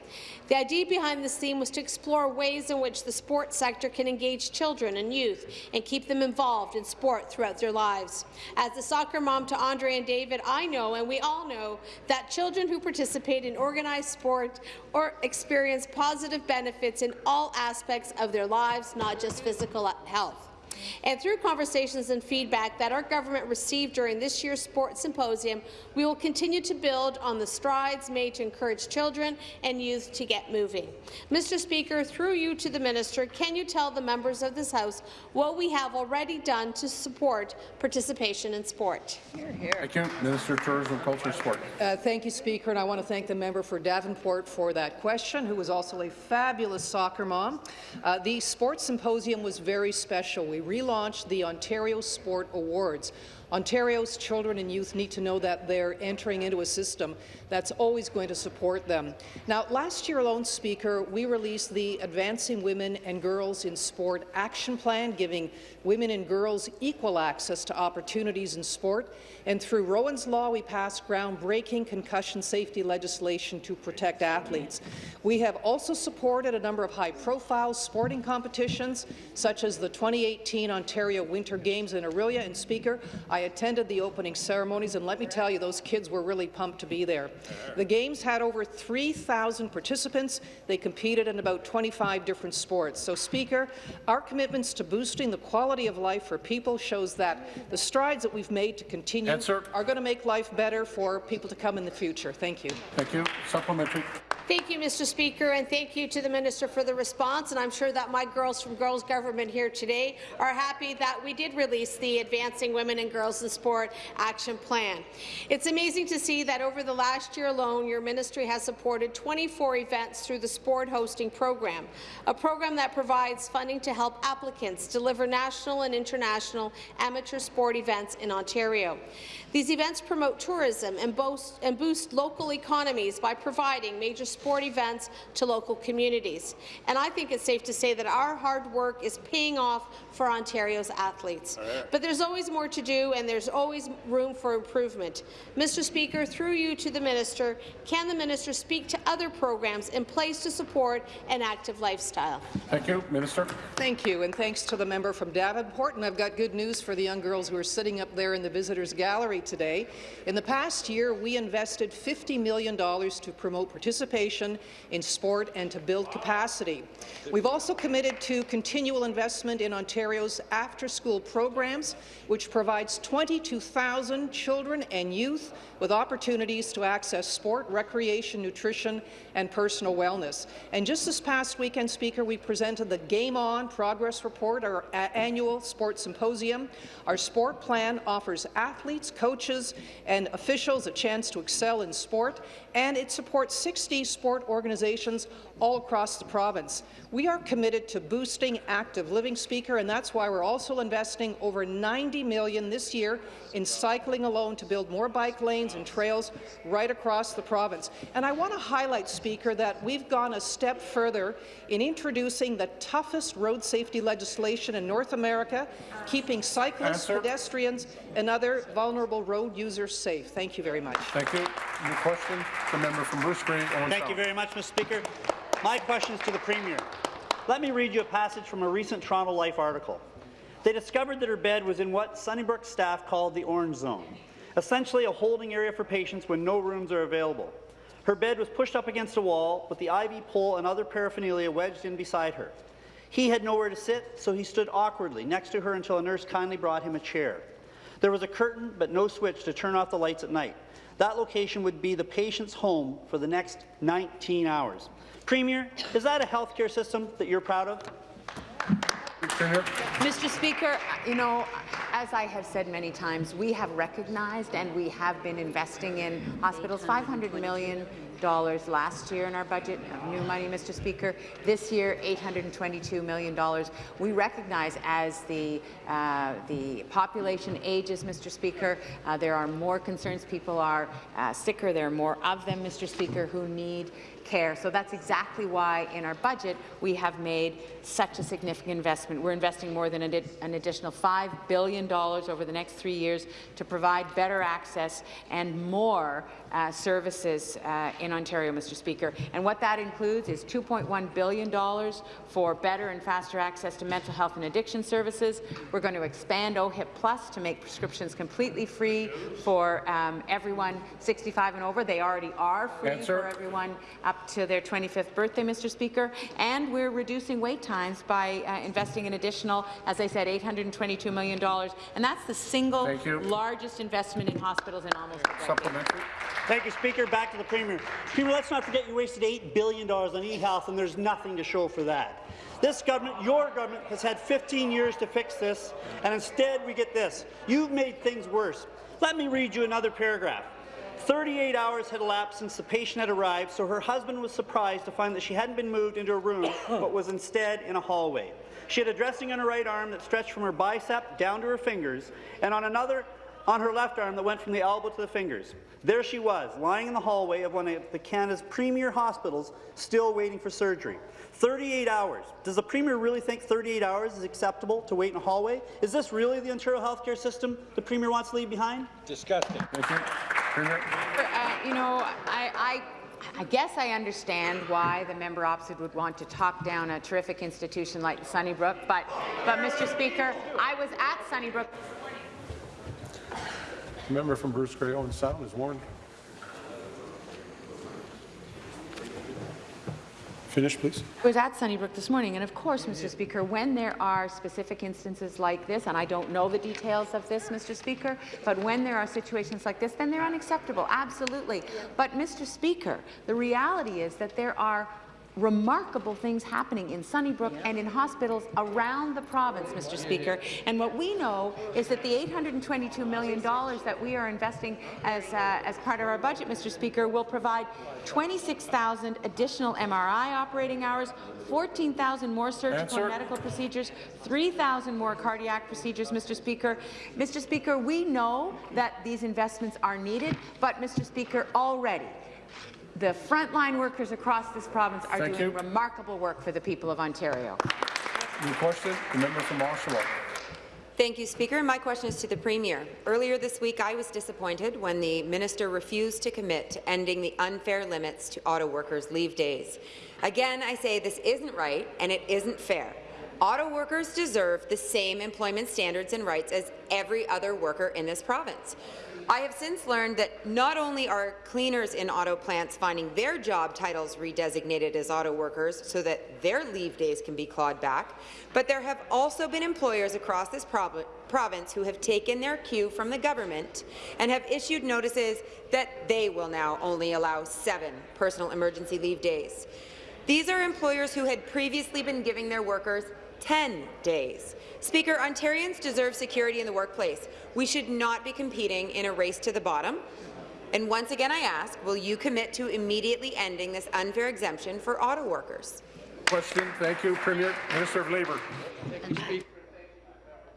The idea behind this theme was to explore ways in which the sports sector can engage children and youth and keep them involved in sport throughout their lives. As the soccer mom to Andre and David, I know, and we all know, that children who participate in organized sport or experience positive benefits in all aspects of their lives, not just physical health. And through conversations and feedback that our government received during this year's sports symposium, we will continue to build on the strides made to encourage children and youth to get moving. Mr. Speaker, through you to the minister, can you tell the members of this House what we have already done to support participation in sport? Thank you. Minister of Tourism, Culture, and Sport. Uh, thank you, Speaker, and I want to thank the member for Davenport for that question, who was also a fabulous soccer mom. Uh, the sports symposium was very special. We relaunched the Ontario Sport Awards. Ontario's children and youth need to know that they're entering into a system that's always going to support them. Now, last year alone, Speaker, we released the Advancing Women and Girls in Sport Action Plan, giving women and girls equal access to opportunities in sport. And through Rowan's Law, we passed groundbreaking concussion safety legislation to protect athletes. We have also supported a number of high-profile sporting competitions, such as the 2018 Ontario Winter Games in Orillia. And Speaker, attended the opening ceremonies, and let me tell you, those kids were really pumped to be there. The Games had over 3,000 participants. They competed in about 25 different sports. So, Speaker, our commitments to boosting the quality of life for people shows that the strides that we've made to continue Answer. are going to make life better for people to come in the future. Thank you. Thank you. Supplementary. Thank you, Mr. Speaker, and thank you to the Minister for the response. And I'm sure that my girls from Girls Government here today are happy that we did release the Advancing Women and Girls in Sport Action Plan. It's amazing to see that over the last year alone, your ministry has supported 24 events through the Sport Hosting Program, a program that provides funding to help applicants deliver national and international amateur sport events in Ontario. These events promote tourism and boost, and boost local economies by providing major sport events to local communities. And I think it's safe to say that our hard work is paying off for Ontario's athletes. Oh, but there's always more to do, and there's always room for improvement. Mr. Speaker, through you to the minister, can the minister speak to other programs in place to support an active lifestyle? Thank you. Minister. Thank you, and thanks to the member from Davenport. And I've got good news for the young girls who are sitting up there in the visitors' gallery today. In the past year, we invested $50 million to promote participation in sport and to build capacity. We've also committed to continual investment in Ontario's after-school programs, which provides 22,000 children and youth with opportunities to access sport, recreation, nutrition, and personal wellness. And just this past weekend, Speaker, we presented the Game On Progress Report, our annual sports symposium. Our sport plan offers athletes, coaches, and officials a chance to excel in sport, and it supports 60 sport organizations all across the province. We are committed to boosting active living, Speaker, and that's why we're also investing over 90 million this year in cycling alone to build more bike lanes and trails right across the province. And I want to highlight, Speaker, that we've gone a step further in introducing the toughest road safety legislation in North America, keeping cyclists, Answer. pedestrians, and other vulnerable road users safe. Thank you very much. Thank you. New question, the member from Bruce Grey, Owen Thank you very much, Mr. Speaker. My question is to the Premier. Let me read you a passage from a recent Toronto Life article. They discovered that her bed was in what Sunnybrook staff called the orange zone, essentially a holding area for patients when no rooms are available. Her bed was pushed up against a wall with the IV pole and other paraphernalia wedged in beside her. He had nowhere to sit, so he stood awkwardly next to her until a nurse kindly brought him a chair. There was a curtain, but no switch to turn off the lights at night. That location would be the patient's home for the next 19 hours. Premier, is that a healthcare system that you're proud of? Mr. Speaker, you know, as I have said many times, we have recognized and we have been investing in hospitals $500 million last year in our budget of new money, Mr. Speaker. This year, $822 million. We recognize as the, uh, the population ages, Mr. Speaker, uh, there are more concerns. People are uh, sicker. There are more of them, Mr. Speaker, who need care. So that's exactly why in our budget we have made such a significant investment. We're investing more than an additional $5 billion over the next three years to provide better access and more uh, services uh, in Ontario, Mr. Speaker. And what that includes is $2.1 billion for better and faster access to mental health and addiction services. We're going to expand OHIP Plus to make prescriptions completely free for um, everyone 65 and over. They already are free for everyone up to their 25th birthday, Mr. Speaker. And we're reducing wait times by uh, investing an additional, as I said, $822 million. And that's the single largest investment in hospitals in almost a decade. Supplementary. Thank you, Speaker. Back to the Premier. Premier, let's not forget you wasted $8 billion on e-health, and there's nothing to show for that. This government, your government, has had 15 years to fix this, and instead we get this. You've made things worse. Let me read you another paragraph. 38 hours had elapsed since the patient had arrived, so her husband was surprised to find that she hadn't been moved into a room, but was instead in a hallway. She had a dressing on her right arm that stretched from her bicep down to her fingers, and on another on her left arm that went from the elbow to the fingers. There she was, lying in the hallway of one of the Canada's premier hospitals, still waiting for surgery. 38 hours. Does the Premier really think 38 hours is acceptable to wait in a hallway? Is this really the Ontario healthcare system the Premier wants to leave behind? Disgusting. Thank you. Premier. Uh, you know, I, I I guess I understand why the member opposite would want to talk down a terrific institution like Sunnybrook, but, but Mr. Speaker, I was at Sunnybrook. The member from Bruce Grey, Owen oh, Sound is warned. Finish, please. I was at Sunnybrook this morning, and of course, Mr. Speaker, when there are specific instances like this, and I don't know the details of this, Mr. Speaker, but when there are situations like this, then they're unacceptable, absolutely. But, Mr. Speaker, the reality is that there are remarkable things happening in Sunnybrook and in hospitals around the province, Mr. Speaker. And what we know is that the $822 million that we are investing as, uh, as part of our budget, Mr. Speaker, will provide 26,000 additional MRI operating hours, 14,000 more surgical and medical procedures, 3,000 more cardiac procedures, Mr. Speaker. Mr. Speaker, we know that these investments are needed, but, Mr. Speaker, already the frontline workers across this province are Thank doing you. remarkable work for the people of Ontario. New question, the member from Oshawa. Thank you, Speaker. My question is to the Premier. Earlier this week, I was disappointed when the minister refused to commit to ending the unfair limits to auto workers' leave days. Again, I say this isn't right and it isn't fair. Auto workers deserve the same employment standards and rights as every other worker in this province. I have since learned that not only are cleaners in auto plants finding their job titles redesignated as auto workers so that their leave days can be clawed back, but there have also been employers across this prov province who have taken their cue from the government and have issued notices that they will now only allow seven personal emergency leave days. These are employers who had previously been giving their workers 10 days. Speaker, Ontarians deserve security in the workplace. We should not be competing in a race to the bottom. And once again, I ask, will you commit to immediately ending this unfair exemption for auto workers? Question. Thank you, Premier. Minister of Labour.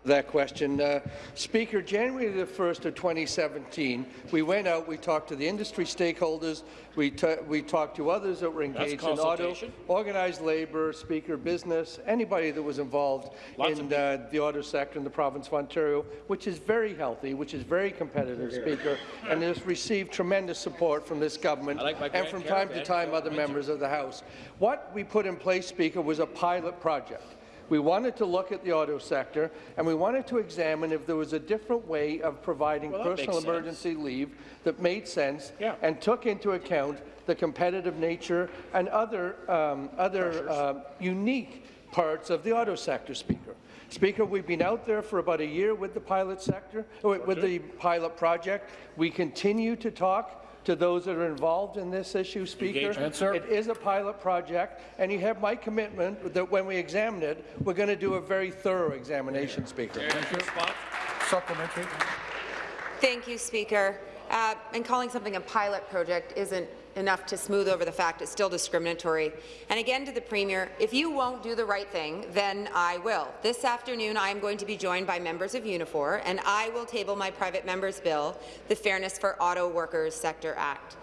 That question. Uh, Speaker, January the 1st of 2017, we went out, we talked to the industry stakeholders, we, we talked to others that were engaged in auto, organized labour, Speaker, business, anybody that was involved Lots in uh, the auto sector in the province of Ontario, which is very healthy, which is very competitive, Speaker, and has received tremendous support from this government like and from time to time other members of the House. What we put in place, Speaker, was a pilot project. We wanted to look at the auto sector, and we wanted to examine if there was a different way of providing well, personal emergency sense. leave that made sense yeah. and took into account the competitive nature and other, um, other uh, unique parts of the auto sector, Speaker. Speaker, we've been out there for about a year with the pilot sector, with the pilot project. We continue to talk to those that are involved in this issue, Speaker. It is a pilot project, and you have my commitment that when we examine it, we're going to do a very thorough examination, Speaker. Thank you. Supplementary. Thank you, Speaker. Uh, and calling something a pilot project isn't enough to smooth over the fact it's still discriminatory. And again to the Premier, if you won't do the right thing, then I will. This afternoon I am going to be joined by members of Unifor, and I will table my private member's bill, the Fairness for Auto Workers Sector Act.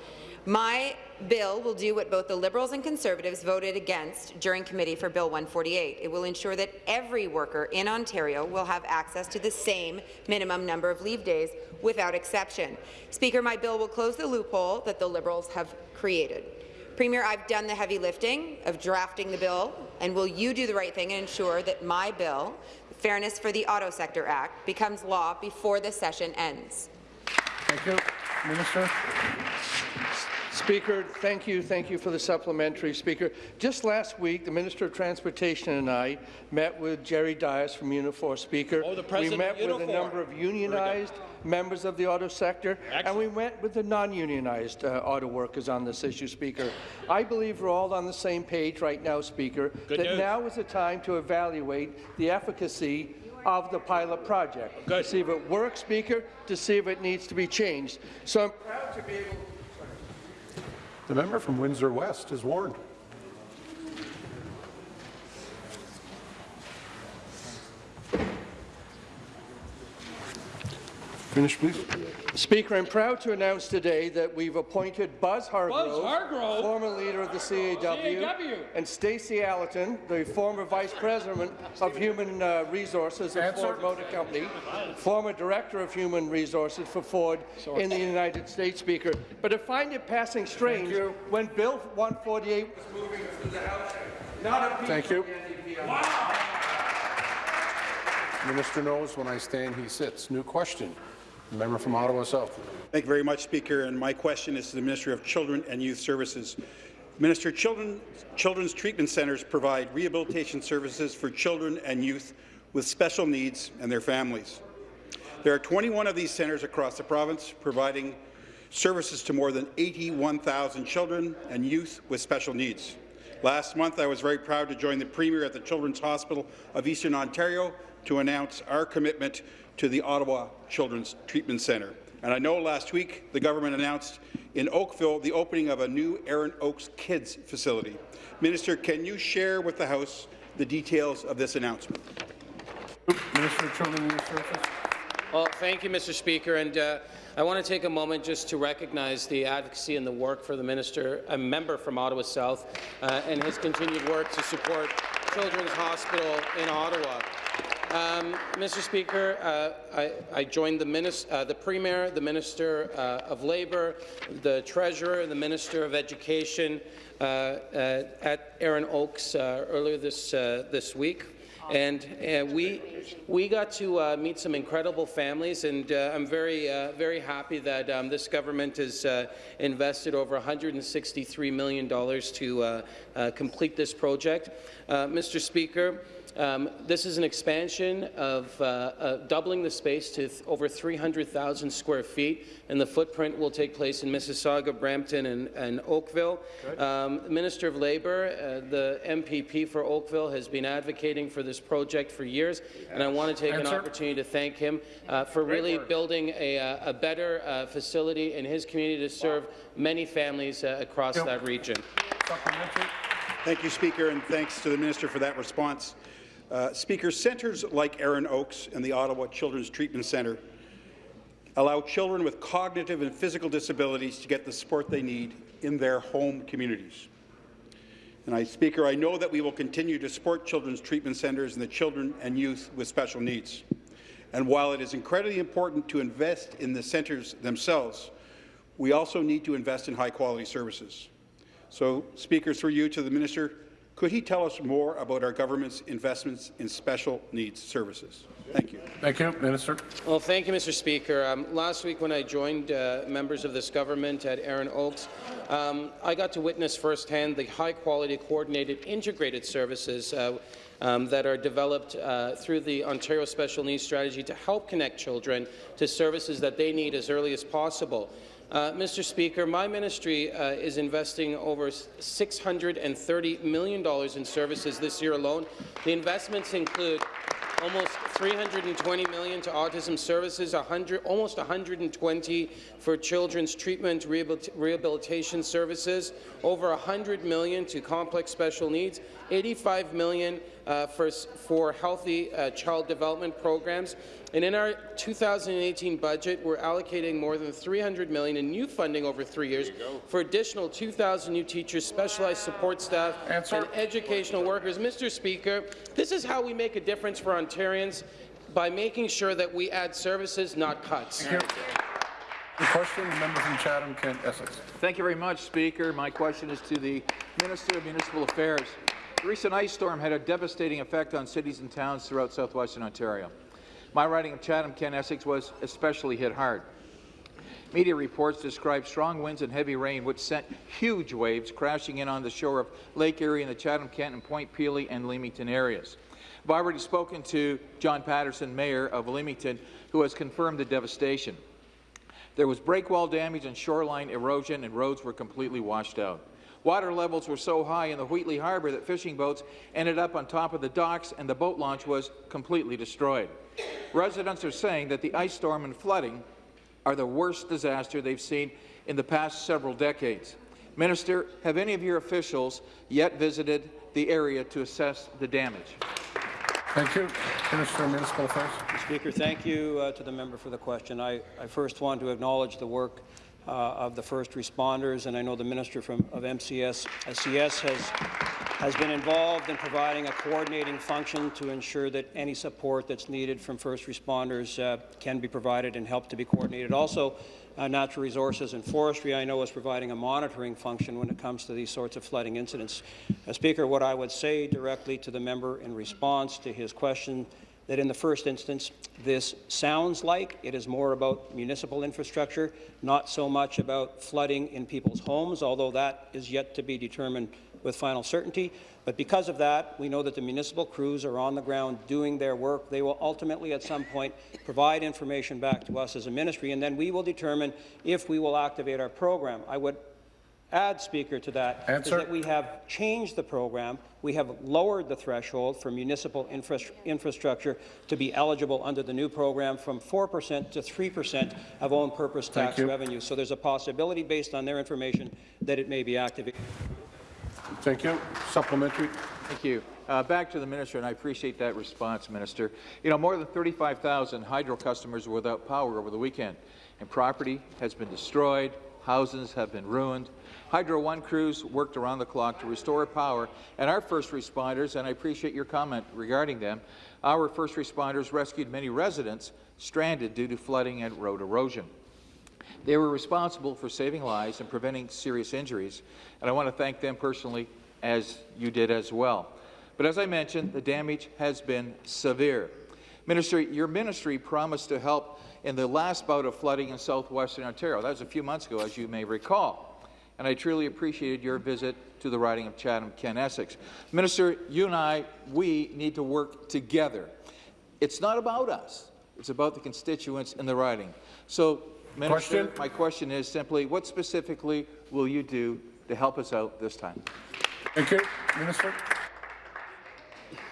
My bill will do what both the Liberals and Conservatives voted against during committee for Bill 148. It will ensure that every worker in Ontario will have access to the same minimum number of leave days without exception. Speaker, my bill will close the loophole that the Liberals have created. Premier, I've done the heavy lifting of drafting the bill, and will you do the right thing and ensure that my bill, the Fairness for the Auto Sector Act, becomes law before the session ends? Thank you. Minister. Speaker, thank you. Thank you for the supplementary, Speaker. Just last week, the Minister of Transportation and I met with Jerry Dias from Unifor, Speaker. Oh, the we met with a number of unionized members of the auto sector, Excellent. and we went with the non-unionized uh, auto workers on this issue, Speaker. I believe we're all on the same page right now, Speaker, Good that news. now is the time to evaluate the efficacy of the pilot project, Good. to see if it works, Speaker, to see if it needs to be changed. So I'm proud to be able the member from Windsor West is warned. Finish, please. Speaker, I'm proud to announce today that we've appointed Buzz Hargrove, Buzz Hargrove? former leader of the CAW, CAW. and Stacey Allerton, the former Vice President of Human uh, Resources at Ford Motor Company, former Director of Human Resources for Ford Sorry. in the United States, Speaker. But I find it passing strange when Bill 148 was moving through the House, not a Thank you. Wow. Minister knows when I stand, he sits. New question. Member from Ottawa South. Thank you very much, Speaker. And my question is to the Minister of Children and Youth Services. Minister, children, children's treatment centres provide rehabilitation services for children and youth with special needs and their families. There are 21 of these centres across the province providing services to more than 81,000 children and youth with special needs. Last month, I was very proud to join the Premier at the Children's Hospital of Eastern Ontario to announce our commitment to the Ottawa Children's Treatment Centre. And I know last week the government announced in Oakville the opening of a new Erin Oaks Kids facility. Minister, can you share with the House the details of this announcement? Minister of Children and Youth Services. Well, thank you, Mr. Speaker. And uh, I want to take a moment just to recognize the advocacy and the work for the minister, a member from Ottawa South, uh, and his continued work to support Children's Hospital in Ottawa. Um, Mr. Speaker, uh, I, I, joined the, uh, the, Premier, the Minister uh, of Labour, the Treasurer, the Minister of Education uh, uh, at Erin Oaks uh, earlier this, this week. And we we got to meet some incredible families, and I'm very very happy that um, this government has invested over 163 million dollars to complete this project. Mr. Speaker, Um, this is an expansion of uh, uh, doubling the space to th over 300,000 square feet, and the footprint will take place in Mississauga, Brampton, and, and Oakville. Um, Minister of Labour, uh, the MPP for Oakville, has been advocating for this project for years, and I want to take Answer. an opportunity to thank him uh, for Great really work. building a, uh, a better uh, facility in his community to serve many families uh, across Yep. that region. Thank you, Speaker, and thanks to the minister for that response. Uh, Speaker, centres like Erin Oaks and the Ottawa Children's Treatment Centre allow children with cognitive and physical disabilities to get the support they need in their home communities. And I, Speaker, I know that we will continue to support children's treatment centres and the children and youth with special needs. And while it is incredibly important to invest in the centres themselves, we also need to invest in high-quality services. So, Speaker, through you to the minister, could he tell us more about our government's investments in special needs services? Thank you. Thank you, Minister. Well, thank you, Mr. Speaker. Um, last week, when I joined uh, members of this government at Erin Oaks, um, I got to witness firsthand the high-quality, coordinated, integrated services uh, um, that are developed uh, through the Ontario Special Needs Strategy to help connect children to services that they need as early as possible. Uh, Mr. Speaker, my ministry uh, is investing over $630 million in services this year alone. The investments include almost 320 million to autism services, 100, almost 120 for children's treatment rehabil- rehabilitation services, over 100 million to complex special needs, 85 million uh, for, for healthy uh, child development programs. And in our 2018 budget, we're allocating more than 300 million in new funding over three years for additional 2,000 new teachers, specialized support staff, and educational workers. Mr. Speaker, this is how we make a difference for Ontarians by making sure that we add services, not cuts. The question, the member from Chatham-Kent, Essex. Thank you very much, Speaker. My question is to the Minister of Municipal Affairs. The recent ice storm had a devastating effect on cities and towns throughout southwestern Ontario. My riding of Chatham-Kent, Essex was especially hit hard. Media reports describe strong winds and heavy rain, which sent huge waves crashing in on the shore of Lake Erie in the Chatham-Kent and Point Pelee and Leamington areas. I've already spoken to John Patterson, Mayor of Leamington, who has confirmed the devastation. There was breakwall damage and shoreline erosion, and roads were completely washed out. Water levels were so high in the Wheatley Harbour that fishing boats ended up on top of the docks, and the boat launch was completely destroyed. Residents are saying that the ice storm and flooding are the worst disaster they've seen in the past several decades. Minister, have any of your officials yet visited the area to assess the damage? Thank you. Minister of Municipal Affairs. Mr. Speaker, thank you uh, to the member for the question. I, I first want to acknowledge the work uh, of the first responders, and I know the Minister from, of MCS, SCS has, has been involved in providing a coordinating function to ensure that any support that's needed from first responders uh, can be provided and help to be coordinated. Also, uh, Natural Resources and Forestry, I know, is providing a monitoring function when it comes to these sorts of flooding incidents. Uh, Speaker, what I would say directly to the member in response to his question that in the first instance, this sounds like it is more about municipal infrastructure, not so much about flooding in people's homes, although that is yet to be determined with final certainty. But because of that, we know that the municipal crews are on the ground doing their work. They will ultimately, at some point, provide information back to us as a ministry, and then we will determine if we will activate our program. I would add, Speaker, to that is Answer. that we have changed the program. We have lowered the threshold for municipal infra infrastructure to be eligible under the new program from 4% to 3% of own purpose Thank tax you. revenue. So there's a possibility, based on their information, that it may be activated. Thank you. Supplementary. Thank you. Uh, back to the minister, and I appreciate that response, Minister. You know, more than 35,000 hydro customers were without power over the weekend, and property has been destroyed, houses have been ruined. Hydro One crews worked around the clock to restore power, and our first responders, and I appreciate your comment regarding them, our first responders rescued many residents stranded due to flooding and road erosion. They were responsible for saving lives and preventing serious injuries, and I want to thank them personally, as you did as well. But as I mentioned, the damage has been severe. Minister, your ministry promised to help in the last bout of flooding in southwestern Ontario. That was a few months ago, as you may recall. And I truly appreciated your visit to the riding of Chatham-Kent Essex. Minister, you and I, we need to work together. It's not about us. It's about the constituents in the riding. So, Minister, Question? my question is simply, what specifically will you do to help us out this time? Thank you. Minister.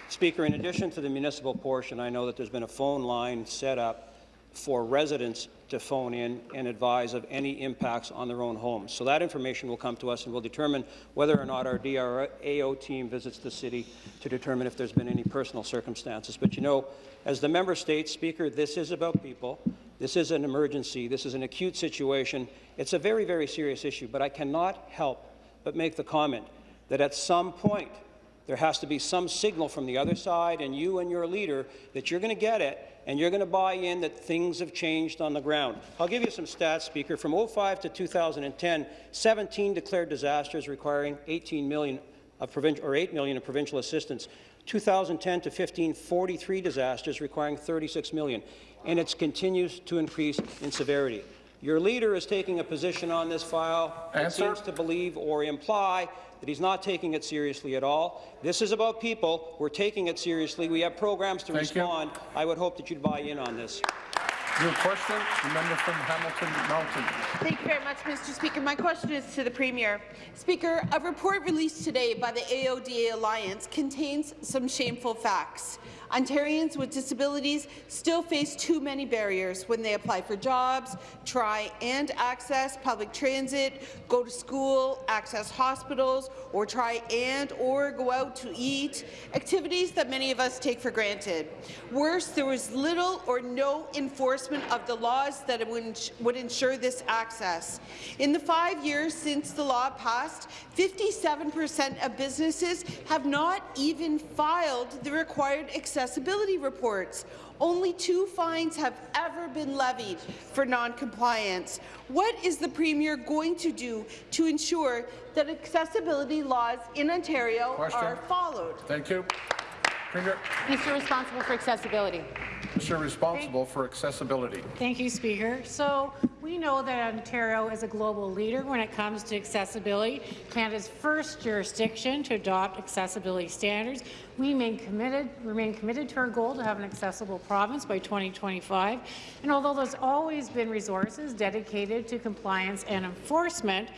Speaker, in addition to the municipal portion, I know that there's been a phone line set up for residents to phone in and advise of any impacts on their own homes. So that information will come to us and we'll determine whether or not our DRAO team visits the city to determine if there's been any personal circumstances. But you know, as the member states, Speaker, this is about people. This is an emergency. This is an acute situation. It's a very, very serious issue, but I cannot help but make the comment that at some point there has to be some signal from the other side and you and your leader that you're going to get it and you're going to buy in that things have changed on the ground. I'll give you some stats, Speaker. From 05 to 2010, 17 declared disasters requiring 18 million of provincial or 8 million of provincial assistance. 2010 to 15, 43 disasters requiring 36 million, and it continues to increase in severity. Your leader is taking a position on this file that Answer. seems to believe or imply that he's not taking it seriously at all. This is about people. We're taking it seriously. We have programs to Thank you. respond. I would hope that you'd buy in on this. Your question, the member from Hamilton Mountain. Thank you very much, Mr. Speaker. My question is to the Premier. Speaker, a report released today by the AODA Alliance contains some shameful facts. Ontarians with disabilities still face too many barriers when they apply for jobs, try and access public transit, go to school, access hospitals, or try and or go out to eat, activities that many of us take for granted. Worse, there was little or no enforcement of the laws that would ensure this access. In the five years since the law passed, 57% of businesses have not even filed the required accessibility reports. Only two fines have ever been levied for non-compliance. What is the Premier going to do to ensure that accessibility laws in Ontario Question. are followed? Thank you. Premier, Minister responsible for accessibility. Minister responsible for accessibility. Thank you, Speaker. So we know that Ontario is a global leader when it comes to accessibility, Canada's first jurisdiction to adopt accessibility standards. We remain committed, remain committed to our goal to have an accessible province by 2025. And although there's always been resources dedicated to compliance and enforcement,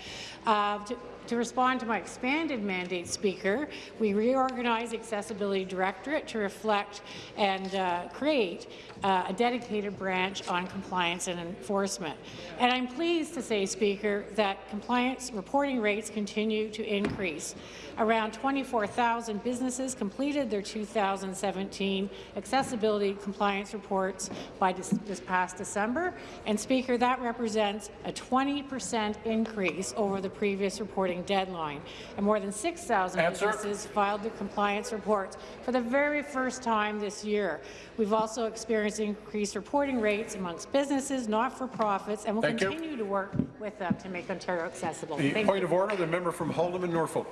uh, to, to respond to my expanded mandate, Speaker, we reorganized Accessibility Directorate to reflect and uh, create uh, a dedicated branch on compliance and enforcement. And I'm pleased to say, Speaker, that compliance reporting rates continue to increase. Around 24,000 businesses completed their 2017 accessibility compliance reports by this, this past December. And Speaker, that represents a 20 percent increase over the previous reporting deadline. And more than 6,000 businesses filed their compliance reports for the very first time this year. We've also experienced increased reporting rates amongst businesses, not-for-profits, and we'll Thank you. continue to work with them to make Ontario accessible. The Thank point you. of order, the member from Holdham and Norfolk.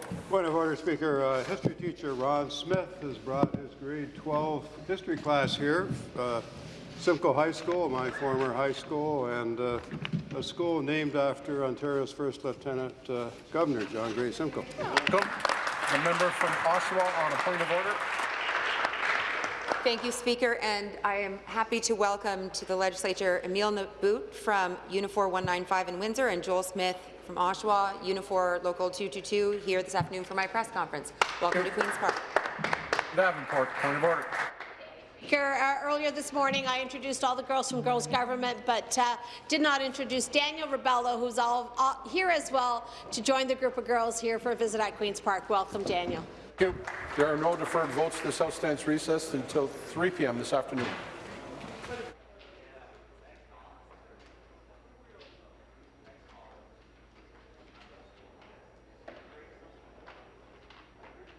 Point of order, Speaker. Uh, history teacher Ron Smith has brought his grade 12 history class here. Uh, Simcoe High School, my former high school, and uh, a school named after Ontario's first Lieutenant uh, Governor, John Graves Simcoe. Welcome. The member from Oshawa on a point of order. Thank you, Speaker, and I am happy to welcome to the legislature Emile Nabout from Unifor 195 in Windsor and Joel Smith from Oshawa, Unifor Local 222, here this afternoon for my press conference. Welcome to Queen's Park. Davenport, point of order. Here, uh, earlier this morning, I introduced all the girls from Girls Government, but uh, did not introduce Daniel Rebello, who's all, all here as well, to join the group of girls here for a visit at Queen's Park. Welcome, Daniel. Thank you. There are no deferred votes. This House stands recessed until 3 p.m. this afternoon.